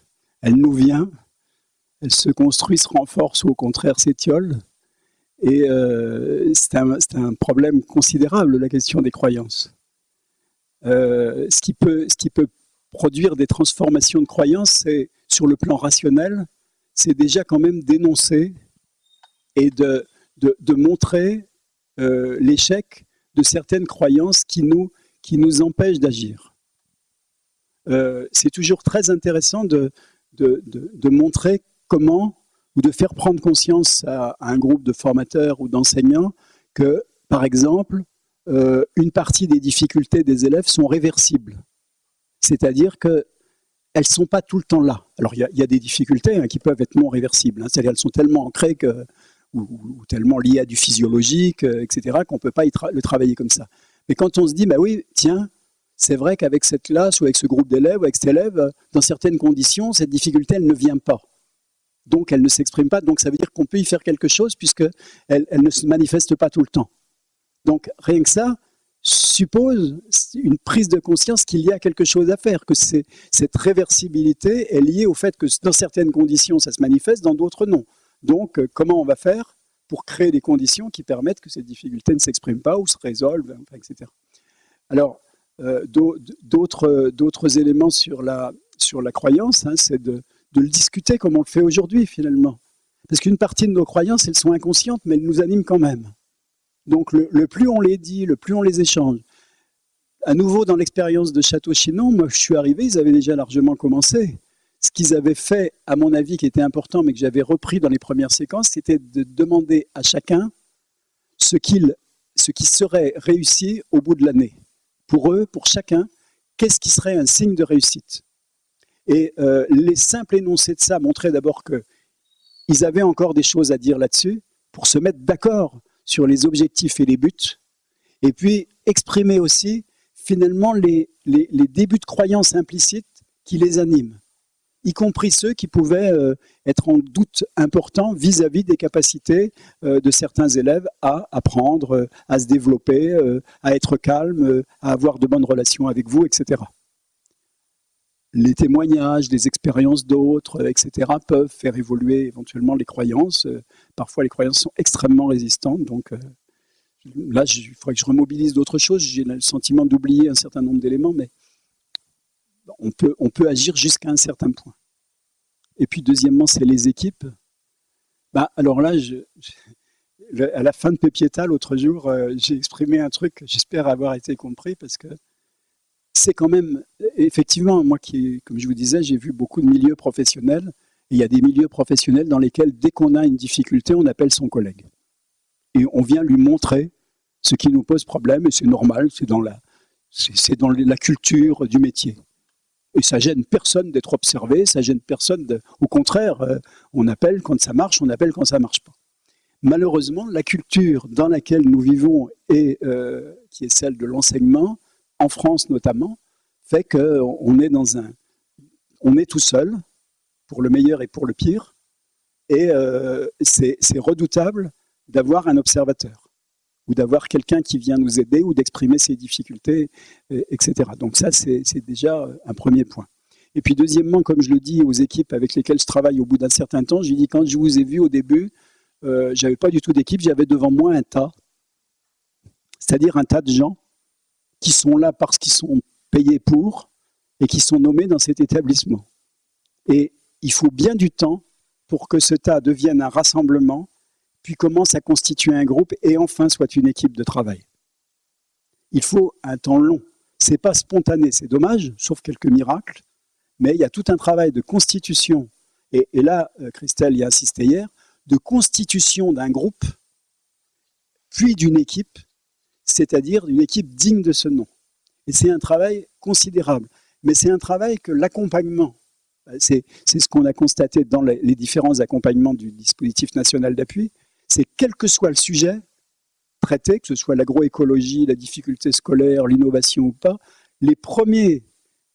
elle nous vient, elle se construit, se renforce ou au contraire s'étiole. Et euh, c'est un, problème considérable, la question des croyances. Euh, ce, qui peut, produire des transformations de croyances, c'est sur le plan rationnel, c'est déjà quand même d'énoncer et de, montrer euh, l'échec de certaines croyances qui nous empêchent d'agir. Euh, c'est toujours très intéressant de, de, de, montrer comment ou de faire prendre conscience à, un groupe de formateurs ou d'enseignants que, par exemple, euh, une partie des difficultés des élèves sont réversibles. C'est-à-dire qu'elles ne sont pas tout le temps là. Alors il y, a des difficultés hein, qui peuvent être non réversibles, hein, c'est-à-dire qu'elles sont tellement ancrées que, ou, tellement liées à du physiologique, euh, etc., qu'on ne peut pas le travailler comme ça. Mais quand on se dit, bah oui, tiens, c'est vrai qu'avec cette classe ou avec ce groupe d'élèves ou avec cet élève, dans certaines conditions, cette difficulté, elle ne vient pas. Donc, elle ne s'exprime pas. Donc, ça veut dire qu'on peut y faire quelque chose puisque elle, ne se manifeste pas tout le temps. Donc, rien que ça suppose une prise de conscience qu'il y a quelque chose à faire, que cette réversibilité est liée au fait que dans certaines conditions, ça se manifeste, dans d'autres, non. Donc, comment on va faire pour créer des conditions qui permettent que cette difficulté ne s'exprime pas ou se résolve, etc. Alors, euh, d'autres éléments sur la, sur la croyance, hein, c'est de, le discuter comme on le fait aujourd'hui finalement. Parce qu'une partie de nos croyances, elles sont inconscientes, mais elles nous animent quand même. Donc le, plus on les dit, le plus on les échange. À nouveau, dans l'expérience de Château-Chinon, moi je suis arrivé, ils avaient déjà largement commencé. Ce qu'ils avaient fait, à mon avis, qui était important, mais que j'avais repris dans les premières séquences, c'était de demander à chacun ce qui serait réussi au bout de l'année pour eux, pour chacun, qu'est-ce qui serait un signe de réussite. Et euh, les simples énoncés de ça montraient d'abord qu'ils avaient encore des choses à dire là-dessus, pour se mettre d'accord sur les objectifs et les buts, et puis exprimer aussi finalement les, les, les débuts de croyances implicites qui les animent y compris ceux qui pouvaient euh, être en doute important vis-à-vis des capacités euh, de certains élèves à apprendre, euh, à se développer, à être calme, à avoir de bonnes relations avec vous, etc. Les témoignages, des expériences d'autres, etc., peuvent faire évoluer éventuellement les croyances. Parfois, les croyances sont extrêmement résistantes, donc là, il faudrait que je remobilise d'autres choses. J'ai le sentiment d'oublier un certain nombre d'éléments, mais on peut, agir jusqu'à un certain point. Et puis deuxièmement, c'est les équipes. Bah, alors là, à la fin de Pépieta, l'autre jour, euh, j'ai exprimé un truc, j'espère avoir été compris, parce que c'est quand même, effectivement, moi qui, comme je vous disais, j'ai vu beaucoup de milieux professionnels, et il y a des milieux professionnels dans lesquels, dès qu'on a une difficulté, on appelle son collègue. Et on vient lui montrer ce qui nous pose problème, et c'est normal, c'est dans la, c'est dans la culture du métier. Et ça gêne personne d'être observé, ça gêne personne. De... Au contraire, euh, on appelle quand ça marche, on appelle quand ça marche pas. Malheureusement, la culture dans laquelle nous vivons et euh, qui est celle de l'enseignement, en France notamment, fait qu'on est dans un, on est tout seul pour le meilleur et pour le pire, et euh, c'est redoutable d'avoir un observateur ou d'avoir quelqu'un qui vient nous aider ou d'exprimer ses difficultés, etc. Donc ça, c'est déjà un premier point. Et puis deuxièmement, comme je le dis aux équipes avec lesquelles je travaille au bout d'un certain temps, je dis quand je vous ai vu au début, euh, j'avais pas du tout d'équipe, j'avais devant moi un tas, c'est-à-dire un tas de gens qui sont là parce qu'ils sont payés pour et qui sont nommés dans cet établissement. Et il faut bien du temps pour que ce tas devienne un rassemblement puis commence à constituer un groupe et enfin soit une équipe de travail. Il faut un temps long. C'est pas spontané, c'est dommage, sauf quelques miracles, mais il y a tout un travail de constitution, et, là, euh, Christelle y a insisté hier, de constitution d'un groupe, puis d'une équipe, c'est-à-dire d'une équipe digne de ce nom. Et c'est un travail considérable. Mais c'est un travail que l'accompagnement, euh, c'est ce qu'on a constaté dans les différents accompagnements du dispositif national d'appui, c'est quel que soit le sujet traité, que ce soit l'agroécologie, la difficulté scolaire, l'innovation ou pas, les premiers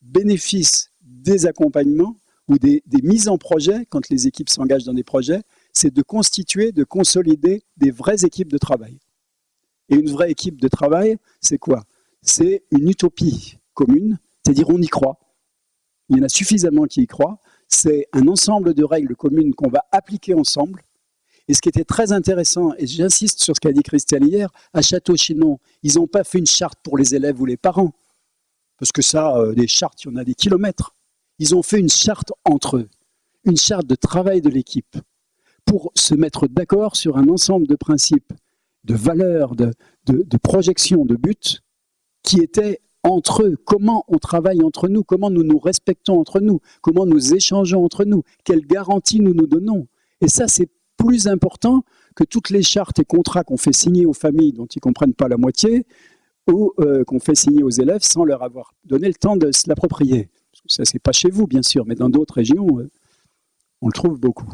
bénéfices des accompagnements ou des, mises en projet, quand les équipes s'engagent dans des projets, c'est de constituer, de consolider des vraies équipes de travail. Et une vraie équipe de travail, c'est quoi? C'est une utopie commune, c'est-à-dire on y croit. Il y en a suffisamment qui y croient. C'est un ensemble de règles communes qu'on va appliquer ensemble et ce qui était très intéressant, et j'insiste sur ce qu'a dit Christiane hier, à Château-Chinon, ils n'ont pas fait une charte pour les élèves ou les parents. Parce que ça, euh, des chartes, il y en a des kilomètres. Ils ont fait une charte entre eux, une charte de travail de l'équipe, pour se mettre d'accord sur un ensemble de principes, de valeurs, de, de projections, de buts, qui étaient entre eux, comment on travaille entre nous, comment nous nous respectons entre nous, comment nous échangeons entre nous, quelles garanties nous nous donnons? Et ça, c'est plus important que toutes les chartes et contrats qu'on fait signer aux familles dont ils ne comprennent pas la moitié ou euh, qu'on fait signer aux élèves sans leur avoir donné le temps de se l'approprier. Ça, c'est pas chez vous, bien sûr, mais dans d'autres régions, euh, on le trouve beaucoup.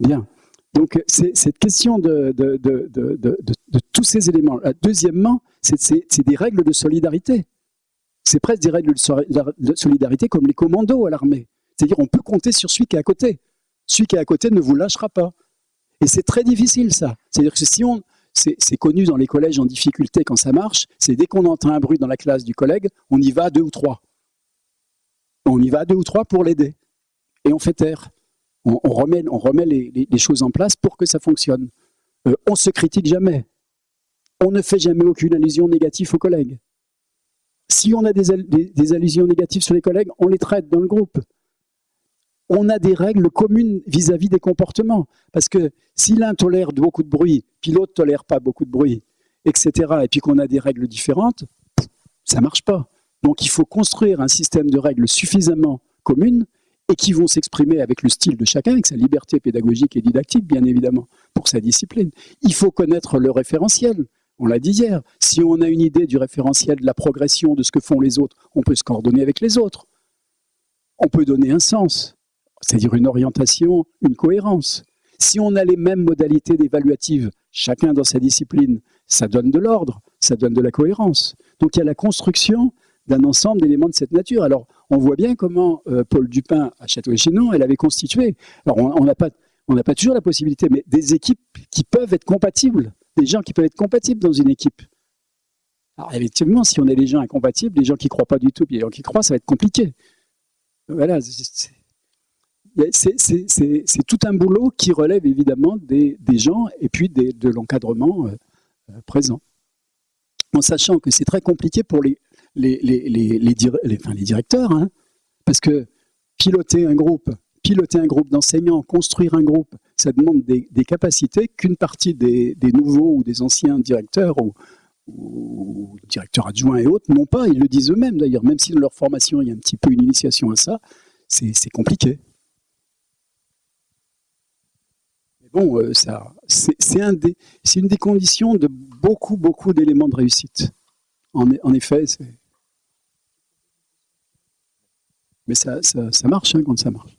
Bien. Donc, c'est cette question de, de, de, tous ces éléments. Deuxièmement, c'est des règles de solidarité. C'est presque des règles de solidarité comme les commandos à l'armée. C'est-à-dire on peut compter sur celui qui est à côté. Celui qui est à côté ne vous lâchera pas. Et c'est très difficile ça. C'est-à-dire que c'est connu dans les collèges en difficulté quand ça marche, c'est dès qu'on entend un bruit dans la classe du collègue, on y va deux ou trois. On y va deux ou trois pour l'aider. Et on fait taire. On, remet, les, choses en place pour que ça fonctionne. Euh, on se critique jamais. On ne fait jamais aucune allusion négative aux collègues. Si on a des allusions négatives sur les collègues, on les traite dans le groupe on a des règles communes vis-à-vis des comportements. Parce que si l'un tolère beaucoup de bruit, puis l'autre tolère pas beaucoup de bruit, etc., et puis qu'on a des règles différentes, ça marche pas. Donc il faut construire un système de règles suffisamment communes et qui vont s'exprimer avec le style de chacun, avec sa liberté pédagogique et didactique, bien évidemment, pour sa discipline. Il faut connaître le référentiel. On l'a dit hier. Si on a une idée du référentiel, de la progression, de ce que font les autres, on peut se coordonner avec les autres. On peut donner un sens c'est-à-dire une orientation, une cohérence. Si on a les mêmes modalités d'évaluative, chacun dans sa discipline, ça donne de l'ordre, ça donne de la cohérence. Donc il y a la construction d'un ensemble d'éléments de cette nature. Alors on voit bien comment euh, Paul Dupin à Château-Chinon, elle avait constitué. Alors on n'a pas, pas toujours la possibilité, mais des équipes qui peuvent être compatibles, des gens qui peuvent être compatibles dans une équipe. Alors effectivement, si on a des gens incompatibles, des gens qui ne croient pas du tout, puis des gens qui croient, ça va être compliqué. Voilà, c'est tout un boulot qui relève évidemment des, gens et puis de l'encadrement euh, euh, présent. En sachant que c'est très compliqué pour les, les, directeurs, hein, parce que piloter un groupe, piloter un groupe d'enseignants, construire un groupe, ça demande des, capacités qu'une partie des, nouveaux ou des anciens directeurs ou, ou directeurs adjoints et autres n'ont pas. Ils le disent eux-mêmes d'ailleurs, même si dans leur formation il y a un petit peu une initiation à ça, c'est compliqué. Bon, euh, c'est une des conditions de beaucoup, beaucoup d'éléments de réussite. En, effet, mais ça, marche hein, quand ça marche.